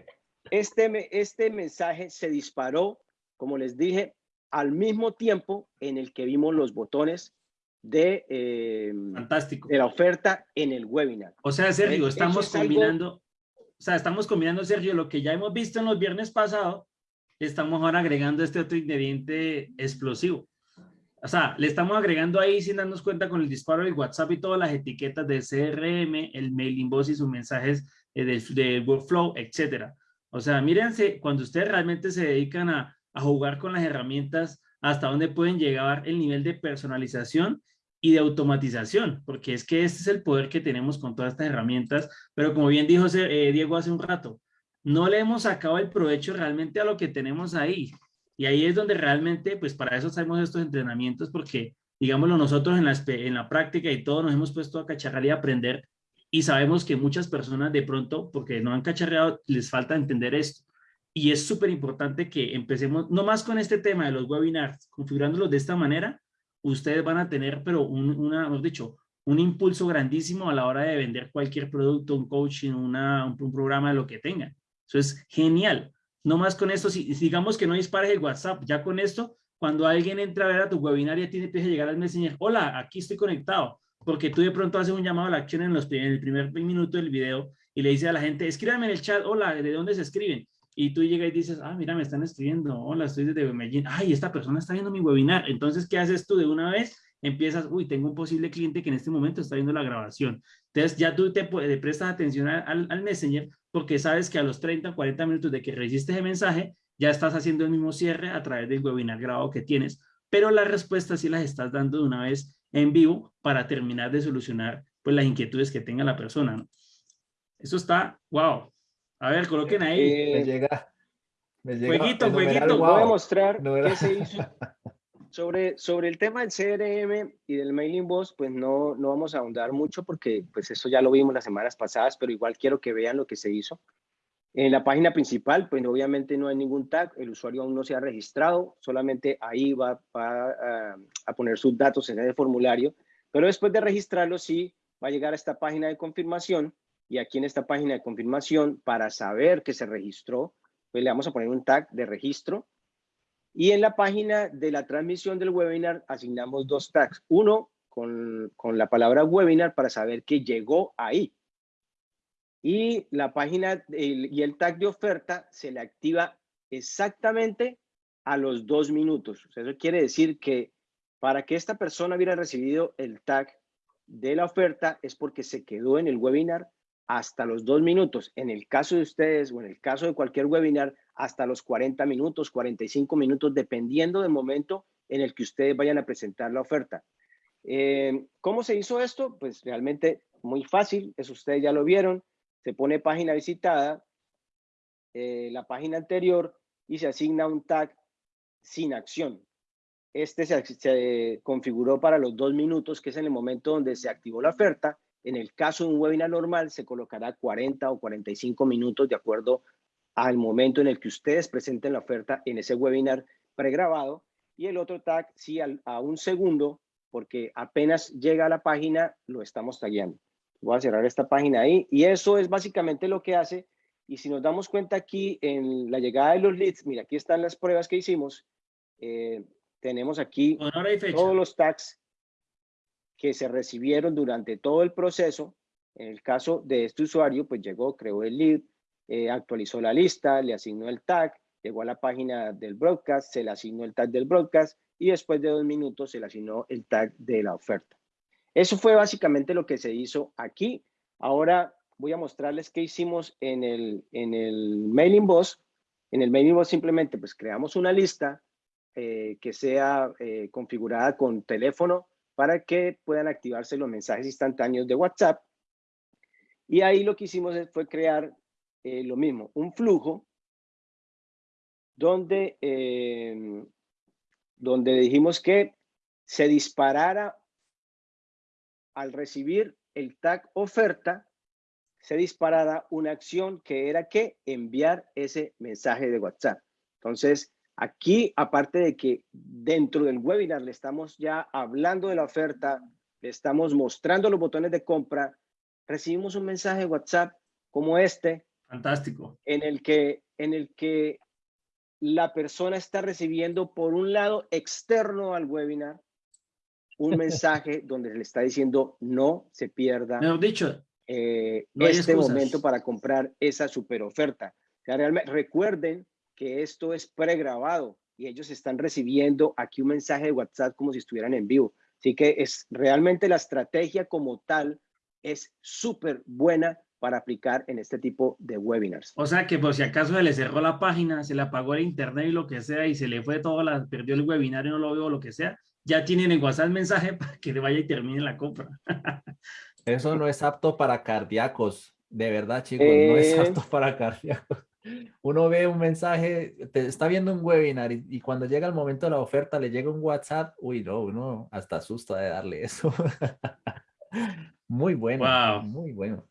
Este, este mensaje se disparó, como les dije, al mismo tiempo en el que vimos los botones de, eh, Fantástico. de la oferta en el webinar. O sea, Sergio, estamos combinando, o sea, estamos combinando, Sergio, lo que ya hemos visto en los viernes pasados, estamos ahora agregando este otro ingrediente explosivo. O sea, le estamos agregando ahí sin darnos cuenta con el disparo del WhatsApp y todas las etiquetas de CRM, el mailing boss y sus mensajes eh, del, workflow, etcétera. O sea, mírense, cuando ustedes realmente se dedican a, a jugar con las herramientas, hasta dónde pueden llegar el nivel de personalización y de automatización, porque es que este es el poder que tenemos con todas estas herramientas, pero como bien dijo eh, Diego hace un rato, no le hemos sacado el provecho realmente a lo que tenemos ahí. Y ahí es donde realmente, pues para eso hacemos estos entrenamientos, porque, digámoslo, nosotros en la, en la práctica y todos nos hemos puesto a cacharrar y aprender, y sabemos que muchas personas de pronto, porque no han cacharreado, les falta entender esto. Y es súper importante que empecemos, no más con este tema de los webinars, configurándolos de esta manera, ustedes van a tener, pero un, hemos dicho, un impulso grandísimo a la hora de vender cualquier producto, un coaching, una, un, programa lo que tengan. Eso es genial. No más con esto, si, digamos que no dispares el WhatsApp, ya con esto, cuando alguien entra a ver a tu webinar y tiene que llegar al Messenger, hola, aquí estoy conectado, porque tú de pronto haces un llamado a la acción en, los, en el primer minuto del video y le dices a la gente, escríbame en el chat, hola, ¿de dónde se escriben? Y tú llegas y dices, ah, mira, me están escribiendo, hola, estoy desde Medellín, ay, esta persona está viendo mi webinar. Entonces, ¿qué haces tú de una vez? Empiezas, uy, tengo un posible cliente que en este momento está viendo la grabación. Entonces, ya tú te, prestas atención al, al Messenger porque sabes que a los 30, 40 minutos de que recibiste ese mensaje, ya estás haciendo el mismo cierre a través del webinar grabado que tienes, pero las respuestas sí las estás dando de una vez en vivo para terminar de solucionar pues las inquietudes que tenga la persona. Eso está, wow. A ver, coloquen ahí. me eh, llega. Me llega jueguito, jueguito. Voy a mostrar qué se hizo. [LAUGHS] Sobre, sobre el tema del CRM y del mailing boss, pues no, no vamos a ahondar mucho porque pues eso ya lo vimos las semanas pasadas, pero igual quiero que vean lo que se hizo. En la página principal, pues obviamente no hay ningún tag, el usuario aún no se ha registrado, solamente ahí va, a, poner sus datos en el formulario, pero después de registrarlo sí va a llegar a esta página de confirmación y aquí en esta página de confirmación, para saber que se registró, pues le vamos a poner un tag de registro y en la página de la transmisión del webinar asignamos dos tags, uno con, con la palabra webinar para saber que llegó ahí, y la página y el tag de oferta se le activa exactamente a los dos minutos. eso quiere decir que para que esta persona hubiera recibido el tag de la oferta es porque se quedó en el webinar hasta los dos minutos. En el caso de ustedes o en el caso de cualquier webinar, hasta los 40 minutos, 45 minutos, dependiendo del momento en el que ustedes vayan a presentar la oferta. Eh, ¿Cómo se hizo esto? Pues realmente muy fácil, eso ustedes ya lo vieron se pone página visitada, eh, la página anterior y se asigna un tag sin acción. Este se, configuró para los dos minutos, que es en el momento donde se activó la oferta. En el caso de un webinar normal, se colocará 40 o 45 minutos de acuerdo al momento en el que ustedes presenten la oferta en ese webinar pregrabado y el otro tag sí a un segundo porque apenas llega a la página lo estamos tagueando. Voy a cerrar esta página ahí y eso es básicamente lo que hace y si nos damos cuenta aquí en la llegada de los leads, mira, aquí están las pruebas que hicimos. Eh, tenemos aquí todos los tags que se recibieron durante todo el proceso. En el caso de este usuario, pues llegó, creó el lead, eh, actualizó la lista, le asignó el tag, llegó a la página del broadcast, se le asignó el tag del broadcast y después de dos minutos se le asignó el tag de la oferta. Eso fue básicamente lo que se hizo aquí. Ahora voy a mostrarles qué hicimos en el, en el mailing boss. En el mailing boss simplemente pues creamos una lista eh, que sea eh, configurada con teléfono para que puedan activarse los mensajes instantáneos de WhatsApp. Y ahí lo que hicimos fue crear eh, lo mismo, un flujo donde, donde dijimos que se disparara al recibir el tag oferta, se disparara una acción que era que enviar ese mensaje de WhatsApp. Entonces, aquí, aparte de que dentro del webinar le estamos ya hablando de la oferta, le estamos mostrando los botones de compra, recibimos un mensaje de WhatsApp como este, Fantástico. En el que, en el que la persona está recibiendo por un lado externo al webinar un mensaje donde le está diciendo no se pierda dicho, eh, este momento para comprar esa super oferta. realmente, recuerden que esto es pregrabado y ellos están recibiendo aquí un mensaje de WhatsApp como si estuvieran en vivo. Así que es realmente la estrategia como tal es súper buena para aplicar en este tipo de webinars. O sea que por si acaso se le cerró la página, se le apagó el internet y lo que sea, y se le fue todo, la, perdió el webinar y no lo veo, lo que sea, ya tienen en WhatsApp el mensaje [LAUGHS] para que le vaya y termine la compra. Eso no es apto para cardíacos, de verdad chicos, no es eh. apto para cardíacos. Uno ve un mensaje, te está viendo un webinar y, cuando llega el momento de la oferta le llega un WhatsApp, uy no, uno hasta asusta de darle eso. [LAUGHS] muy bueno, muy bueno.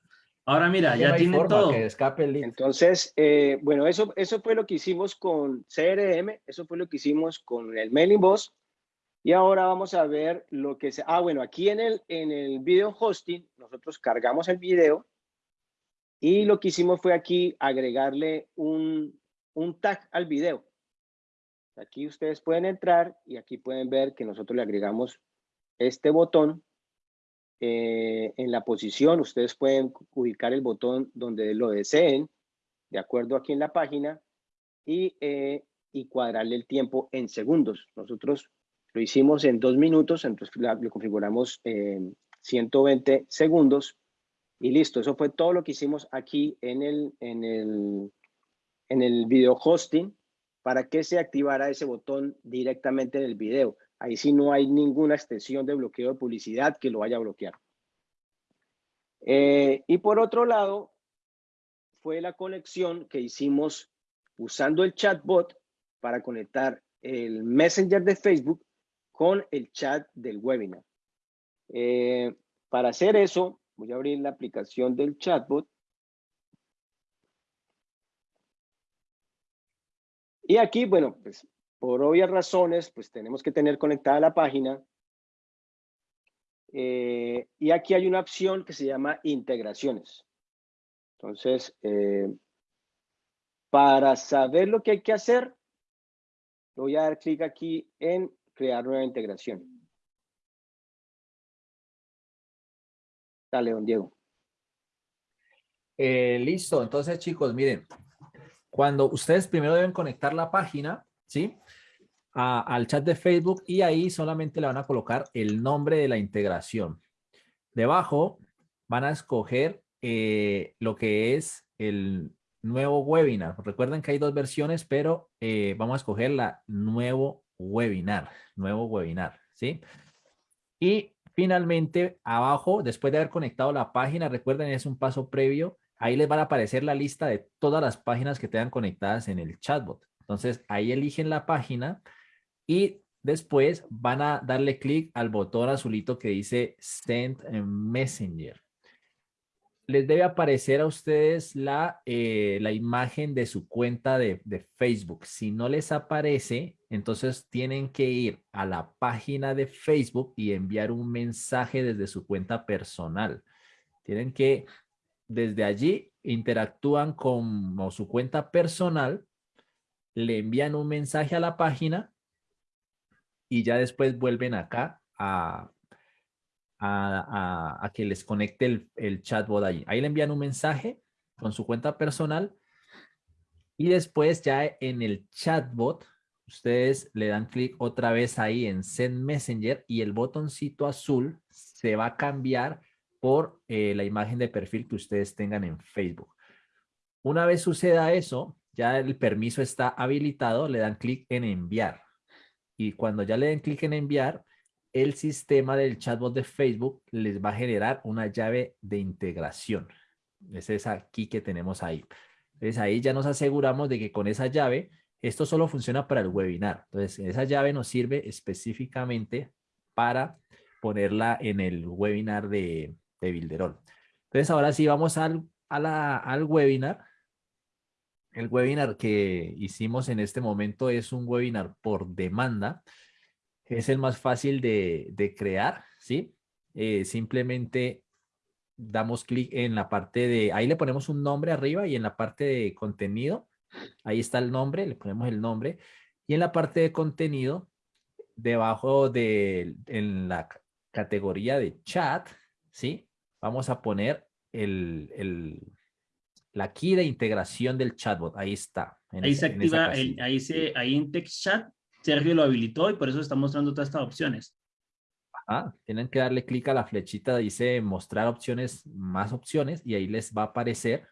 Ahora mira, ya tiene todo. escape Entonces, eh, bueno, eso, eso fue lo que hicimos con CRM, eso fue lo que hicimos con el Mailing Boss. Y ahora vamos a ver lo que se... Ah, bueno, aquí en el, en el video hosting, nosotros cargamos el video y lo que hicimos fue aquí agregarle un, un tag al video. Aquí ustedes pueden entrar y aquí pueden ver que nosotros le agregamos este botón eh, en la posición, ustedes pueden ubicar el botón donde lo deseen, de acuerdo aquí en la página, y, eh, y cuadrarle el tiempo en segundos. Nosotros lo hicimos en dos minutos, entonces lo configuramos en 120 segundos y listo. Eso fue todo lo que hicimos aquí en el, en el, en el video hosting para que se activara ese botón directamente en el video. Ahí sí no hay ninguna extensión de bloqueo de publicidad que lo vaya a bloquear. Eh, y por otro lado, fue la conexión que hicimos usando el chatbot para conectar el Messenger de Facebook con el chat del webinar. Eh, para hacer eso, voy a abrir la aplicación del chatbot. Y aquí, bueno, pues por obvias razones, pues tenemos que tener conectada la página. Eh, y aquí hay una opción que se llama integraciones. Entonces, eh, para saber lo que hay que hacer, voy a dar clic aquí en crear nueva integración. Dale, don Diego. Eh, listo, entonces chicos, miren, cuando ustedes primero deben conectar la página, ¿sí? al chat de Facebook y ahí solamente le van a colocar el nombre de la integración. Debajo van a escoger eh, lo que es el nuevo webinar. Recuerden que hay dos versiones, pero eh, vamos a escoger la nuevo webinar, nuevo webinar, ¿sí? Y finalmente abajo, después de haber conectado la página, recuerden es un paso previo, ahí les van a aparecer la lista de todas las páginas que tengan conectadas en el chatbot. Entonces ahí eligen la página y después van a darle clic al botón azulito que dice Send Messenger. les debe aparecer a ustedes la, eh, la imagen de su cuenta de, de, Facebook. Si no les aparece, entonces tienen que ir a la página de Facebook y enviar un mensaje desde su cuenta personal. Tienen que, desde allí, interactúan con su cuenta personal, le envían un mensaje a la página y ya después vuelven acá a, que les conecte el, el, chatbot ahí. Ahí le envían un mensaje con su cuenta personal y después ya en el chatbot ustedes le dan clic otra vez ahí en Send Messenger y el botoncito azul se va a cambiar por eh, la imagen de perfil que ustedes tengan en Facebook. Una vez suceda eso, ya el permiso está habilitado, le dan clic en enviar. Y cuando ya le den clic en enviar, el sistema del chatbot de Facebook les va a generar una llave de integración. Es esa aquí que tenemos ahí. Entonces ahí ya nos aseguramos de que con esa llave, esto solo funciona para el webinar. Entonces esa llave nos sirve específicamente para ponerla en el webinar de, de. Entonces ahora sí vamos al, al webinar. El webinar que hicimos en este momento es un webinar por demanda es el más fácil de, crear, ¿sí? Eh, simplemente damos clic en la parte de, ahí le ponemos un nombre arriba y en la parte de contenido, ahí está el nombre, le ponemos el nombre y en la parte de contenido, debajo de, en la categoría de chat, ¿sí? Vamos a poner el, el la key de integración del chatbot, ahí está. ahí se activa, ahí, se, ahí en text chat Sergio lo habilitó y por eso está mostrando todas estas opciones. Tienen que darle clic a la flechita, dice mostrar opciones, más opciones, y ahí les va a aparecer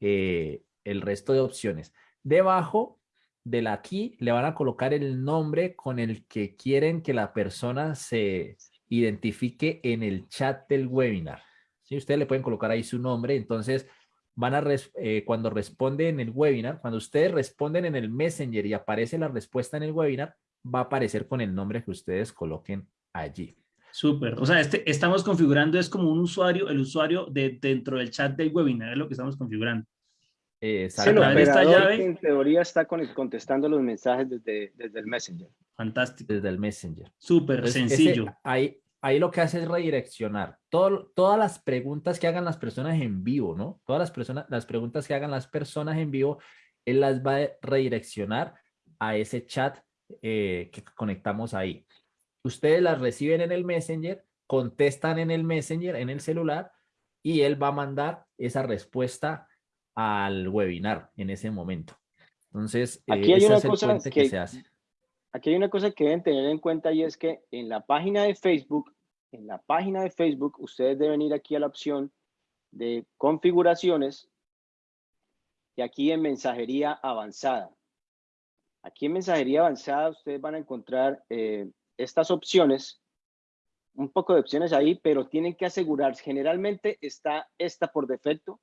eh, el resto de opciones. Debajo de la aquí le van a colocar el nombre con el que quieren que la persona se identifique en el chat del webinar. Si Ustedes le pueden colocar ahí su nombre, entonces van a, eh, cuando responde en el webinar, cuando ustedes responden en el Messenger y aparece la respuesta en el webinar, va a aparecer con el nombre que ustedes coloquen allí. Súper. O sea, este, estamos configurando, es como un usuario, el usuario de, dentro del chat del webinar, es lo que estamos configurando. Eh, sí, esta llave, en teoría está contestando los mensajes desde, desde el Messenger. Fantástico. Desde el Messenger. Súper sencillo. ahí, ahí lo que hace es redireccionar todas las preguntas que hagan las personas en vivo, ¿no? Todas las, personas, las preguntas que hagan las personas en vivo, él las va a redireccionar a ese chat eh, que conectamos ahí. Ustedes las reciben en el Messenger, contestan en el Messenger, en el celular, y él va a mandar esa respuesta al webinar en ese momento. Entonces, eh, aquí hay una cosa que, se hace. Aquí hay una cosa que deben tener en cuenta y es que en la página de Facebook en la página de Facebook, ustedes deben ir aquí a la opción de configuraciones y aquí en mensajería avanzada. Aquí en mensajería avanzada ustedes van a encontrar eh, estas opciones, un poco de opciones ahí, pero tienen que asegurarse. Generalmente está esta por defecto,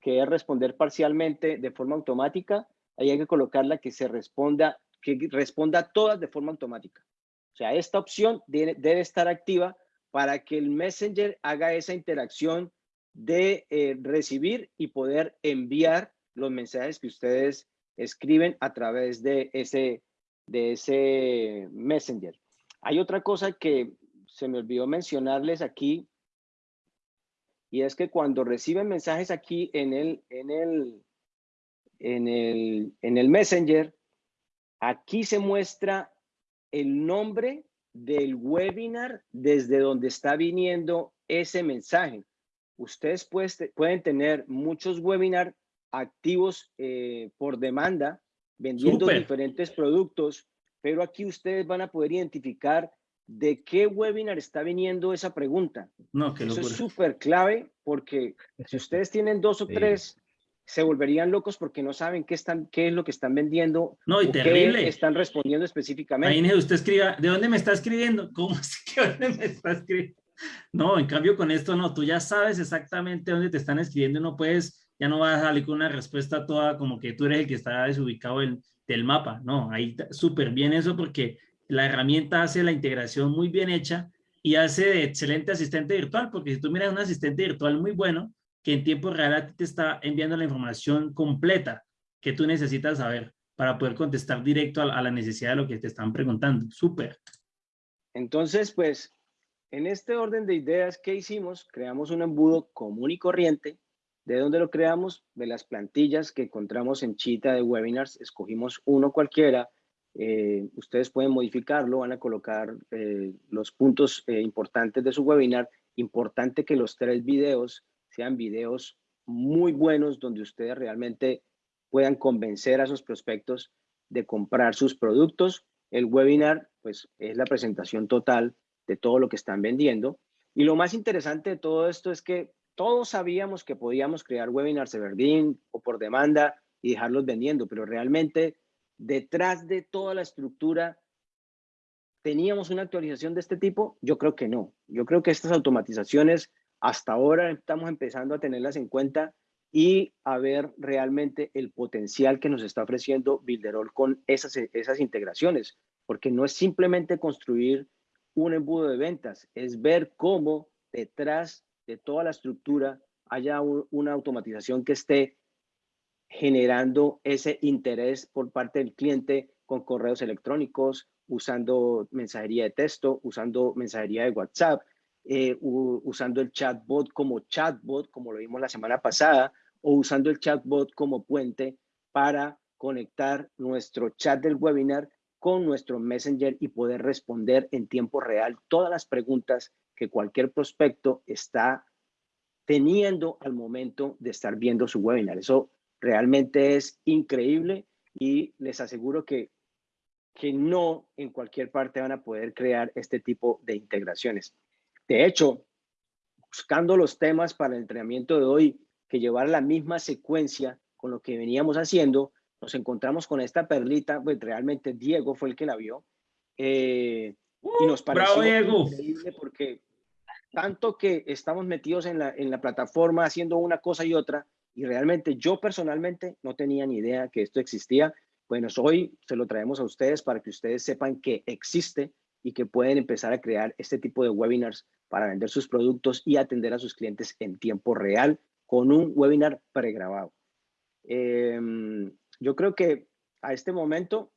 que es responder parcialmente de forma automática. Hay que colocarla que se responda, que responda todas de forma automática. O sea, esta opción debe estar activa para que el Messenger haga esa interacción de eh, recibir y poder enviar los mensajes que ustedes escriben a través de ese, de ese Messenger. Hay otra cosa que se me olvidó mencionarles aquí y es que cuando reciben mensajes aquí en el, en el, en el, en el Messenger, aquí se muestra el nombre del webinar desde donde está viniendo ese mensaje. Ustedes pueden tener muchos webinars activos eh, por demanda, vendiendo diferentes productos, pero aquí ustedes van a poder identificar de qué webinar está viniendo esa pregunta. No, Eso es súper clave porque si ustedes tienen dos o tres se volverían locos porque no saben qué, están, qué es lo que están vendiendo. No, y terrible. están respondiendo específicamente. Imagínese, usted escriba, ¿de dónde me está escribiendo? ¿Cómo [LAUGHS] es que dónde me está escribiendo? No, en cambio con esto no, tú ya sabes exactamente dónde te están escribiendo, no puedes, ya no vas a salir con una respuesta toda como que tú eres el que está desubicado del mapa, no, ahí súper bien eso porque la herramienta hace la integración muy bien hecha y hace de excelente asistente virtual, porque si tú miras un asistente virtual muy bueno, que en tiempo real te está enviando la información completa que tú necesitas saber para poder contestar directo a, la necesidad de lo que te están preguntando. Súper. Entonces, pues, en este orden de ideas que hicimos, creamos un embudo común y corriente. ¿De dónde lo creamos? De las plantillas que encontramos en Chita de webinars. Escogimos uno cualquiera. Eh, ustedes pueden modificarlo, van a colocar eh, los puntos eh, importantes de su webinar. Importante que los tres videos sean videos muy buenos donde ustedes realmente puedan convencer a sus prospectos de comprar sus productos. El webinar, pues, es la presentación total de todo lo que están vendiendo. Y lo más interesante de todo esto es que todos sabíamos que podíamos crear webinars Everdeen o por demanda y dejarlos vendiendo, pero realmente detrás de toda la estructura, ¿teníamos una actualización de este tipo? Yo creo que no. Yo creo que estas automatizaciones hasta ahora estamos empezando a tenerlas en cuenta y a ver realmente el potencial que nos está ofreciendo Builderall con esas, esas integraciones, porque no es simplemente construir un embudo de ventas, es ver cómo detrás de toda la estructura haya una automatización que esté generando ese interés por parte del cliente con correos electrónicos, usando mensajería de texto, usando mensajería de WhatsApp, eh, usando el chatbot como chatbot, como lo vimos la semana pasada, o usando el chatbot como puente para conectar nuestro chat del webinar con nuestro Messenger y poder responder en tiempo real todas las preguntas que cualquier prospecto está teniendo al momento de estar viendo su webinar. Eso realmente es increíble y les aseguro que, que no en cualquier parte van a poder crear este tipo de integraciones. De hecho, buscando los temas para el entrenamiento de hoy, que llevar la misma secuencia con lo que veníamos haciendo, nos encontramos con esta perlita, pues realmente Diego fue el que la vio, eh, y nos pareció increíble porque tanto que estamos metidos en la, en la plataforma haciendo una cosa y otra, y realmente yo personalmente no tenía ni idea que esto existía. Bueno, hoy se lo traemos a ustedes para que ustedes sepan que existe y que pueden empezar a crear este tipo de webinars para vender sus productos y atender a sus clientes en tiempo real con un webinar pregrabado. Em, yo creo que a este momento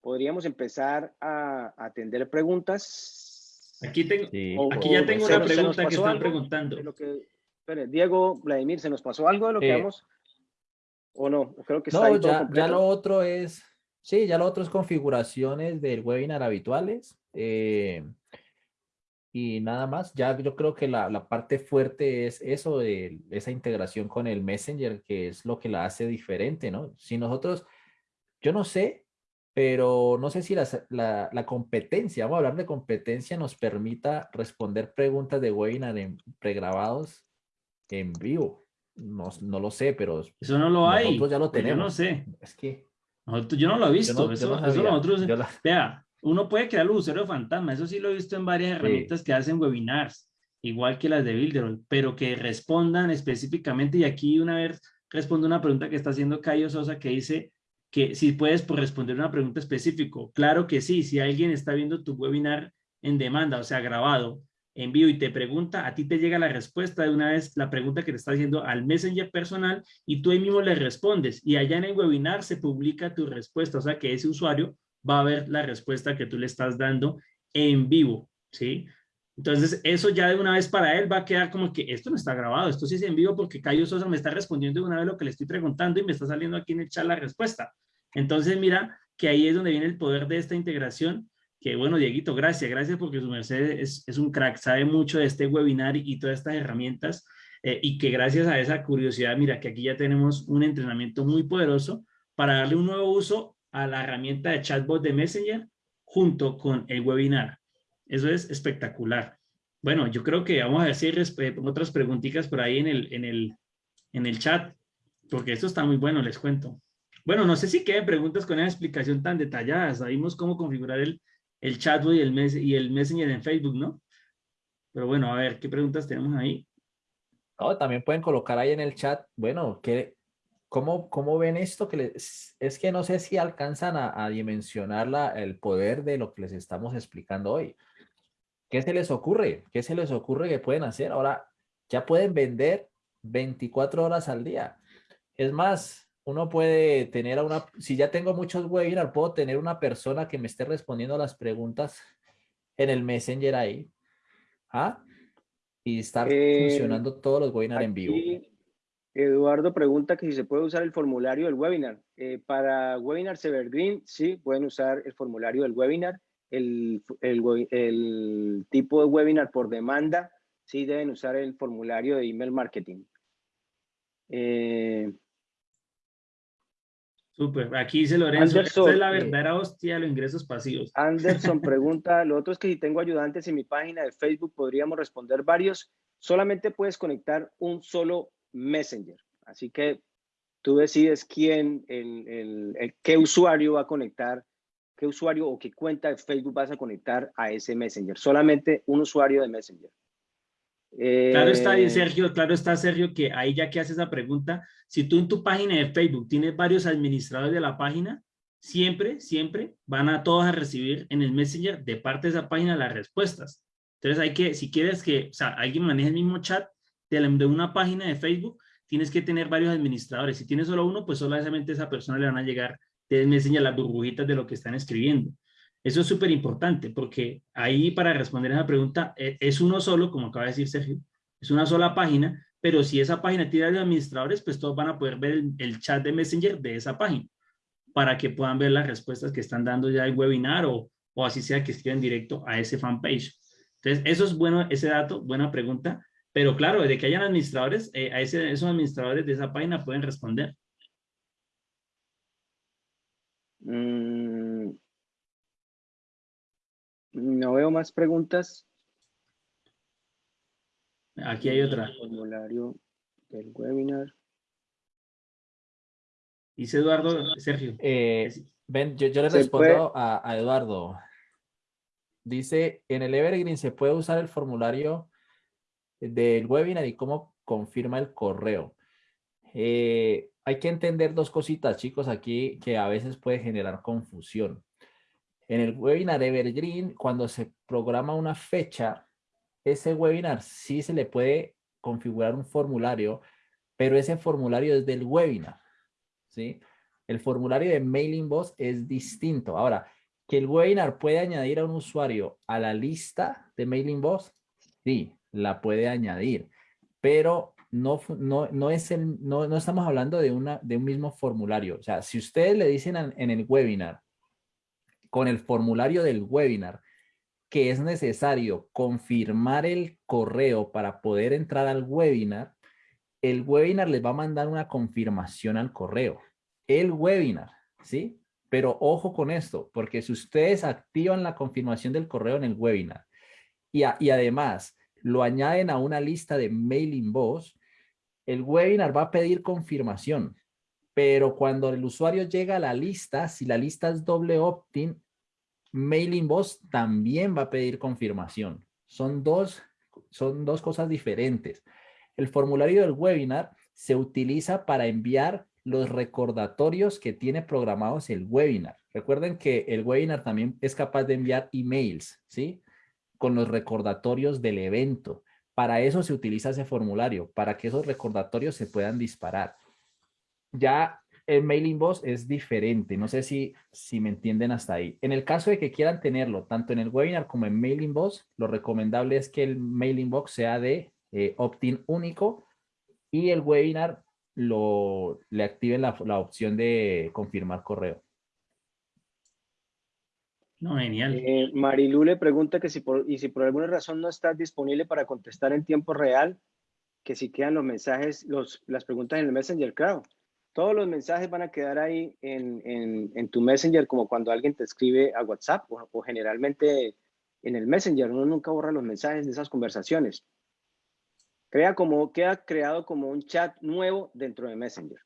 podríamos empezar a atender preguntas. Aquí, tengo, aquí ya tengo una pregunta que están preguntando. Diego, Vladimir, ¿se nos pasó algo de lo que vamos? ¿O no? Creo que está no, ya, ya lo otro es, sí, ya lo otro es configuraciones del webinar habituales. Eh, y nada más. Ya yo creo que la, la, parte fuerte es eso de esa integración con el Messenger, que es lo que la hace diferente, ¿no? Si nosotros, yo no sé, pero no sé si la, la, la competencia, vamos a hablar de competencia, nos permita responder preguntas de webinar en pregrabados en vivo. No, no lo sé, pero eso no lo hay. Nosotros ya lo tenemos. Pues yo no sé. Es que yo no lo he visto. eso, eso nosotros, vea, uno puede crear los usuarios fantasma, eso sí lo he visto en varias herramientas que hacen webinars, igual que las de Builder, pero que respondan específicamente, y aquí una vez respondo una pregunta que está haciendo Cayo Sosa que dice que si puedes responder una pregunta específica. Claro que sí, si alguien está viendo tu webinar en demanda, o sea, grabado, en vivo y te pregunta, a ti te llega la respuesta de una vez, la pregunta que te está haciendo al Messenger personal y tú ahí mismo le respondes y allá en el webinar se publica tu respuesta, o sea que ese usuario va a ver la respuesta que tú le estás dando en vivo, ¿sí? Entonces, eso ya de una vez para él va a quedar como que esto no está grabado, esto sí es en vivo porque Cayo Sosa me está respondiendo de una vez lo que le estoy preguntando y me está saliendo aquí en el chat la respuesta. Entonces, mira que ahí es donde viene el poder de esta integración, bueno, Dieguito, gracias, gracias porque su merced es, es un crack, sabe mucho de este webinar y, todas estas herramientas eh, y que gracias a esa curiosidad, mira que aquí ya tenemos un entrenamiento muy poderoso para darle un nuevo uso a la herramienta de chatbot de Messenger junto con el webinar. Eso es espectacular. Bueno, yo creo que vamos a si hay otras preguntitas por ahí en el, en, el, en el chat, porque esto está muy bueno, les cuento. Bueno, no sé si queden preguntas con esa explicación tan detallada. Sabemos cómo configurar el, el chatbot y el, mes, y el Messenger en Facebook, ¿no? Pero bueno, a ver, ¿qué preguntas tenemos ahí? también pueden colocar ahí en el chat, bueno, ¿qué, ¿Cómo, ¿Cómo, ven esto? Que les, es que no sé si alcanzan a, dimensionar la, el poder de lo que les estamos explicando hoy. ¿Qué se les ocurre? ¿Qué se les ocurre que pueden hacer? Ahora ya pueden vender 24 horas al día. Es más, uno puede tener a una, si ya tengo muchos webinars, puedo tener una persona que me esté respondiendo a las preguntas en el Messenger ahí. ¿Ah? Y estar Eh, funcionando todos los webinars en vivo. Eduardo pregunta que si se puede usar el formulario del webinar. Eh, para webinars Evergreen, sí, pueden usar el formulario del webinar. El, el tipo de webinar por demanda, sí deben usar el formulario de email marketing. Eh, Súper. Aquí dice Lorenzo, Anderson, es la eh, verdadera hostia de los ingresos pasivos. Anderson [LAUGHS] pregunta, lo otro es que si tengo ayudantes en mi página de Facebook, podríamos responder varios. Solamente puedes conectar un solo Messenger. Así que tú decides quién, el, el- el- qué usuario va a conectar, qué usuario o qué cuenta de Facebook vas a conectar a ese Messenger. Solamente un usuario de Messenger. Claro está, Eh, Sergio, claro está, Sergio, que ahí ya que haces esa pregunta, si tú en tu página de Facebook tienes varios administradores de la página, siempre, siempre van a todos a recibir en el Messenger de parte de esa página las respuestas. Entonces hay que, si quieres que, o sea, alguien maneje el mismo chat de, la- de una página de Facebook, tienes que tener varios administradores. Si tienes solo uno, pues solamente a esa persona le van a llegar de Messenger las burbujitas de lo que están escribiendo. Eso es súper importante porque ahí para responder esa pregunta eh, es uno solo, como acaba de decir Sergio, es una sola página, pero si esa página tiene administradores, pues todos van a poder ver el, chat de Messenger de esa página para que puedan ver las respuestas que están dando ya el webinar o, o así sea que escriban directo a ese fanpage. Entonces, eso es bueno, ese dato, buena pregunta, pero claro, de que hayan administradores, eh, a ese, esos administradores de esa página pueden responder. mm, no veo más preguntas. Aquí hay otra. Formulario del webinar. Dice Eduardo, Sergio. Eh, ven, yo, yo le respondo a, a Eduardo. Dice, en el Evergreen se puede usar el formulario del webinar y cómo confirma el correo. Eh, hay que entender dos cositas, chicos, aquí que a veces puede generar confusión. En el webinar Evergreen, cuando se programa una fecha, ese webinar sí se le puede configurar un formulario, pero ese formulario es del webinar, ¿sí? El formulario de Mailing Boss es distinto. Ahora, que el webinar puede añadir a un usuario a la lista de Mailing Boss, sí, la puede añadir, pero no, no, no, es el, no, no estamos hablando de, una, de un mismo formulario. O sea, si ustedes le dicen en, en el webinar, con el formulario del webinar, que es necesario confirmar el correo para poder entrar al webinar, el webinar les va a mandar una confirmación al correo. El webinar, ¿sí? Pero ojo con esto, porque si ustedes activan la confirmación del correo en el webinar y, además lo añaden a una lista de mailing boss, el webinar va a pedir confirmación. Pero cuando el usuario llega a la lista, si la lista es doble opt-in, Mailing Boss también va a pedir confirmación. Son dos, son dos cosas diferentes. El formulario del webinar se utiliza para enviar los recordatorios que tiene programados el webinar. Recuerden que el webinar también es capaz de enviar emails, ¿sí? Con los recordatorios del evento. Para eso se utiliza ese formulario, para que esos recordatorios se puedan disparar. Ya el mailing boss es diferente. No sé si, si me entienden hasta ahí. En el caso de que quieran tenerlo tanto en el webinar como en mailing boss, lo recomendable es que el mailing box sea de eh, opt-in único y el webinar lo, le activen la, la opción de confirmar correo. No, genial. Eh, Marilu le pregunta que si por, y si por alguna razón no estás disponible para contestar en tiempo real, que si quedan los mensajes, los, las preguntas en el Messenger, claro. Todos los mensajes van a quedar ahí en, en, tu Messenger, como cuando alguien te escribe a WhatsApp o, o generalmente en el Messenger. Uno nunca borra los mensajes de esas conversaciones. Crea como, queda creado como un chat nuevo dentro de Messenger.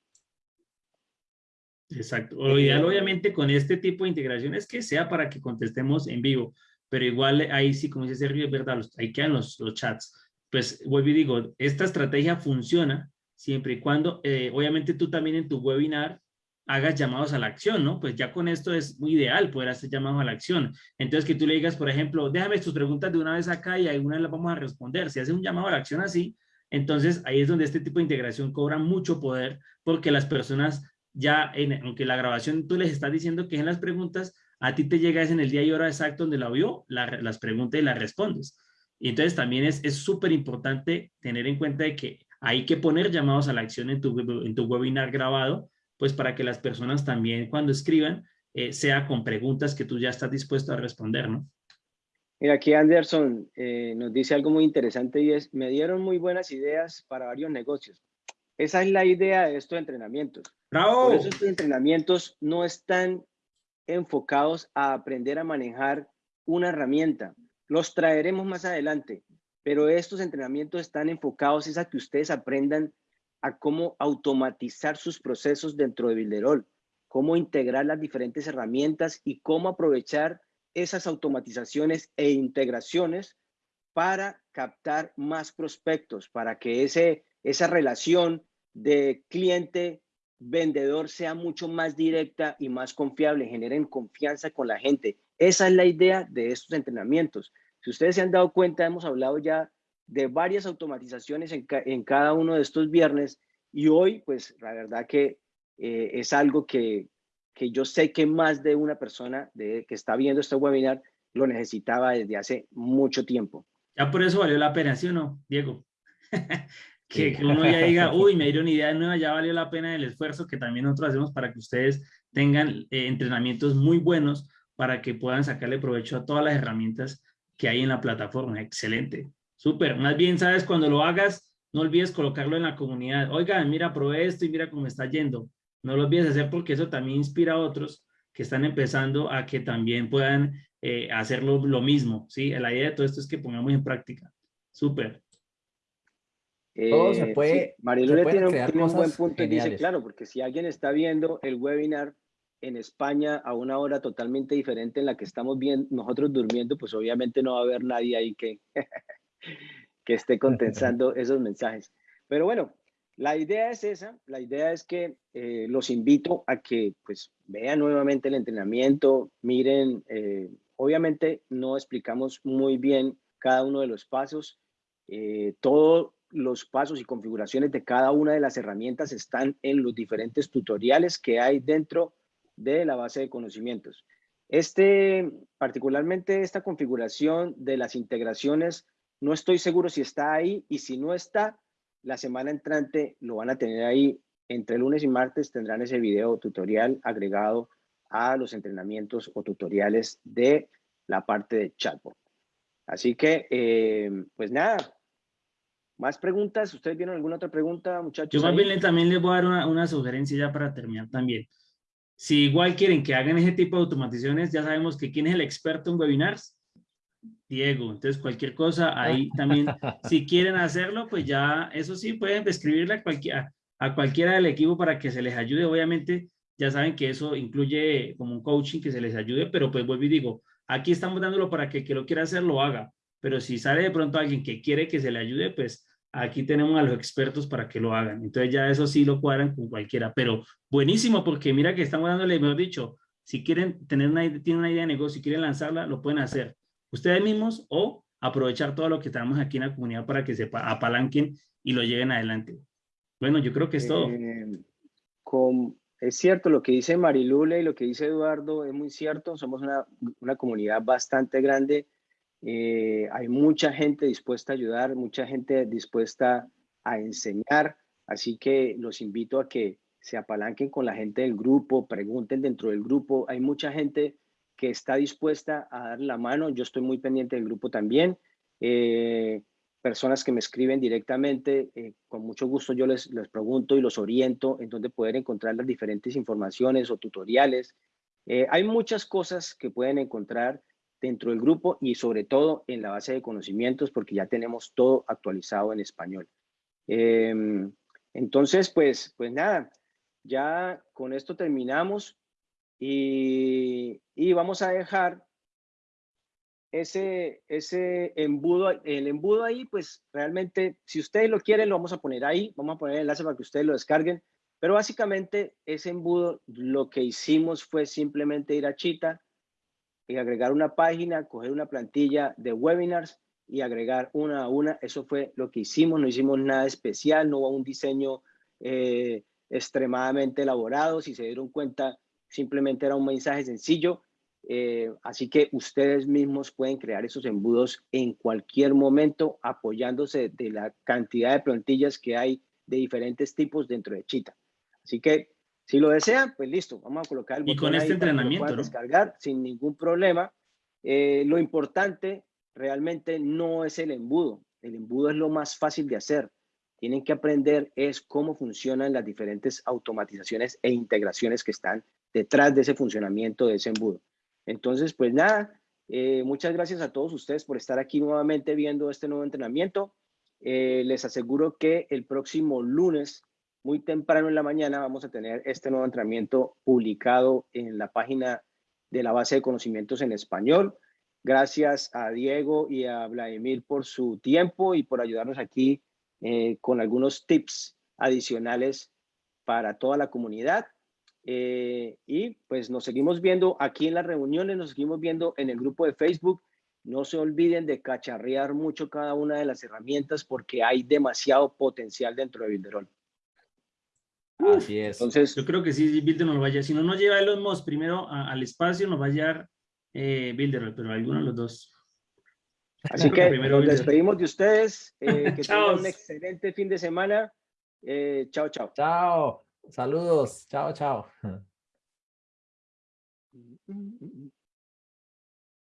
Exacto. Lo ideal, obviamente, con este tipo de integración es que sea para que contestemos en vivo, pero igual ahí sí, como dice Sergio, es verdad, ahí quedan los, los chats. Pues vuelvo y digo, esta estrategia funciona siempre y cuando, eh, obviamente, tú también en tu webinar hagas llamados a la acción, ¿no? Pues ya con esto es muy ideal poder hacer llamados a la acción. Entonces, que tú le digas, por ejemplo, déjame tus preguntas de una vez acá y alguna las vamos a responder. Si hace un llamado a la acción así, Entonces, ahí es donde este tipo de integración cobra mucho poder porque las personas ya, en, aunque la grabación tú les estás diciendo que en las preguntas, a ti te llega en el día y hora exacto donde la vio, las preguntas y las respondes. Y entonces también es súper importante tener en cuenta que hay que poner llamados a la acción en tu, en tu webinar grabado, pues para que las personas también cuando escriban, eh, sea con preguntas que tú ya estás dispuesto a responder, ¿no? Mira, aquí Anderson eh, nos dice algo muy interesante y es, me dieron muy buenas ideas para varios negocios. Esa es la idea de estos entrenamientos. ¡Bravo! Por eso estos entrenamientos no están enfocados a aprender a manejar una herramienta. Los traeremos más adelante, pero estos entrenamientos están enfocados es a que ustedes aprendan a cómo automatizar sus procesos dentro de Builderall, cómo integrar las diferentes herramientas y cómo aprovechar esas automatizaciones e integraciones para captar más prospectos, para que ese, esa relación de cliente-vendedor sea mucho más directa y más confiable, generen confianza con la gente. Esa es la idea de estos entrenamientos. Si ustedes se han dado cuenta, hemos hablado ya de varias automatizaciones en, en cada uno de estos viernes y hoy, pues la verdad que eh, es algo que, que yo sé que más de una persona de, que está viendo este webinar lo necesitaba desde hace mucho tiempo. Ya por eso valió la pena, ¿sí o no, Diego? [LAUGHS] que, uno ya diga, [LAUGHS] uy, me dieron idea nueva, ya valió la pena el esfuerzo que también nosotros hacemos para que ustedes tengan eh, entrenamientos muy buenos para que puedan sacarle provecho a todas las herramientas que hay en la plataforma. Excelente. Súper. Más bien, sabes, cuando lo hagas, no olvides colocarlo en la comunidad. Oigan, mira, probé esto y mira cómo está yendo. No lo olvides hacer porque eso también inspira a otros que están empezando a que también puedan eh, hacerlo lo mismo, ¿sí? La idea de todo esto es que pongamos en práctica. Súper. todo se eh, puede, tiene, un buen punto y dice, claro, porque si alguien está viendo el webinar en España a una hora totalmente diferente en la que estamos bien, nosotros durmiendo, pues obviamente no va a haber nadie ahí que, [LAUGHS] que esté contestando [LAUGHS] esos mensajes. Pero bueno, la idea es esa, la idea es que eh, los invito a que pues vean nuevamente el entrenamiento, miren, eh, obviamente no explicamos muy bien cada uno de los pasos, eh, todos los pasos y configuraciones de cada una de las herramientas están en los diferentes tutoriales que hay dentro de la base de conocimientos. Este, particularmente esta configuración de las integraciones, no estoy seguro si está ahí y si no está, la semana entrante lo van a tener ahí. Entre lunes y martes tendrán ese video tutorial agregado a los entrenamientos o tutoriales de la parte de chatbot. Así que, eh, pues nada, más preguntas. ¿Ustedes vieron alguna otra pregunta, muchachos? Yo también les voy a dar una, una, sugerencia ya para terminar también. Si igual quieren que hagan ese tipo de automatizaciones, ya sabemos que quién es el experto en webinars. Diego. Entonces, cualquier cosa ahí también, si quieren hacerlo, pues ya, eso sí, pueden escribirle a cualquiera, a cualquiera del equipo para que se les ayude. Obviamente, ya saben que eso incluye como un coaching que se les ayude, pero pues vuelvo y digo, aquí estamos dándolo para que el que lo quiera hacer lo haga. Pero si sale de pronto alguien que quiere que se le ayude, pues aquí tenemos a los expertos para que lo hagan. Entonces ya eso sí lo cuadran con cualquiera. Pero buenísimo, porque mira que estamos dándole, mejor dicho, si quieren tener una, idea de negocio, si quieren lanzarla, lo pueden hacer ustedes mismos o aprovechar todo lo que tenemos aquí en la comunidad para que se apalanquen y lo lleven adelante. Bueno, yo creo que es todo. Eh, es cierto, lo que dice Marilule y lo que dice Eduardo es muy cierto. Somos una comunidad bastante grande. Eh, hay mucha gente dispuesta a ayudar, mucha gente dispuesta a enseñar. Así que los invito a que se apalanquen con la gente del grupo, pregunten dentro del grupo. Hay mucha gente que está dispuesta a dar la mano. Yo estoy muy pendiente del grupo también. Eh, personas que me escriben directamente, eh, con mucho gusto yo les, les pregunto y los oriento en dónde poder encontrar las diferentes informaciones o tutoriales. Hay muchas cosas que pueden encontrar dentro del grupo y sobre todo en la base de conocimientos porque ya tenemos todo actualizado en español. Em, entonces, pues, pues nada, ya con esto terminamos. Y, vamos a dejar ese, ese embudo, el embudo ahí, pues realmente, si ustedes lo quieren, lo vamos a poner ahí, vamos a poner el enlace para que ustedes lo descarguen, pero básicamente ese embudo, lo que hicimos fue simplemente ir a Chita y agregar una página, coger una plantilla de webinars y agregar una a una. Eso fue lo que hicimos, no hicimos nada especial, no hubo un diseño eh, extremadamente elaborado. Si se dieron cuenta, simplemente era un mensaje sencillo. Eh, así que ustedes mismos pueden crear esos embudos en cualquier momento apoyándose de la cantidad de plantillas que hay de diferentes tipos dentro de Chita. Así que si lo desean, pues listo, vamos a colocar el botón Y con este entrenamiento, descargar sin ningún problema. Eh, lo importante realmente no es el embudo. El embudo es lo más fácil de hacer. Tienen que aprender es cómo funcionan las diferentes automatizaciones e integraciones que están detrás de ese funcionamiento de ese embudo. Entonces, pues nada, eh, muchas gracias a todos ustedes por estar aquí nuevamente viendo este nuevo entrenamiento. Eh, les aseguro que el próximo lunes, muy temprano en la mañana, vamos a tener este nuevo entrenamiento publicado en la página de la base de conocimientos en español. Gracias a Diego y a Vladimir por su tiempo y por ayudarnos aquí eh, con algunos tips adicionales para toda la comunidad. Eh, y pues nos seguimos viendo aquí en las reuniones, nos seguimos viendo en el grupo de Facebook. No se olviden de cacharrear mucho cada una de las herramientas porque hay demasiado potencial dentro de Builderall. Así es. Entonces, yo creo que sí, Builder nos vaya. Si no nos lleva Elon Musk primero al espacio, nos va a llevar eh, Builder, pero alguno de los dos. Así que nos despedimos de ustedes. Eh, [LAUGHS] que tengan un excelente fin de semana. Eh, chao, chao. Chao. Saludos. Chao, chao. [LAUGHS]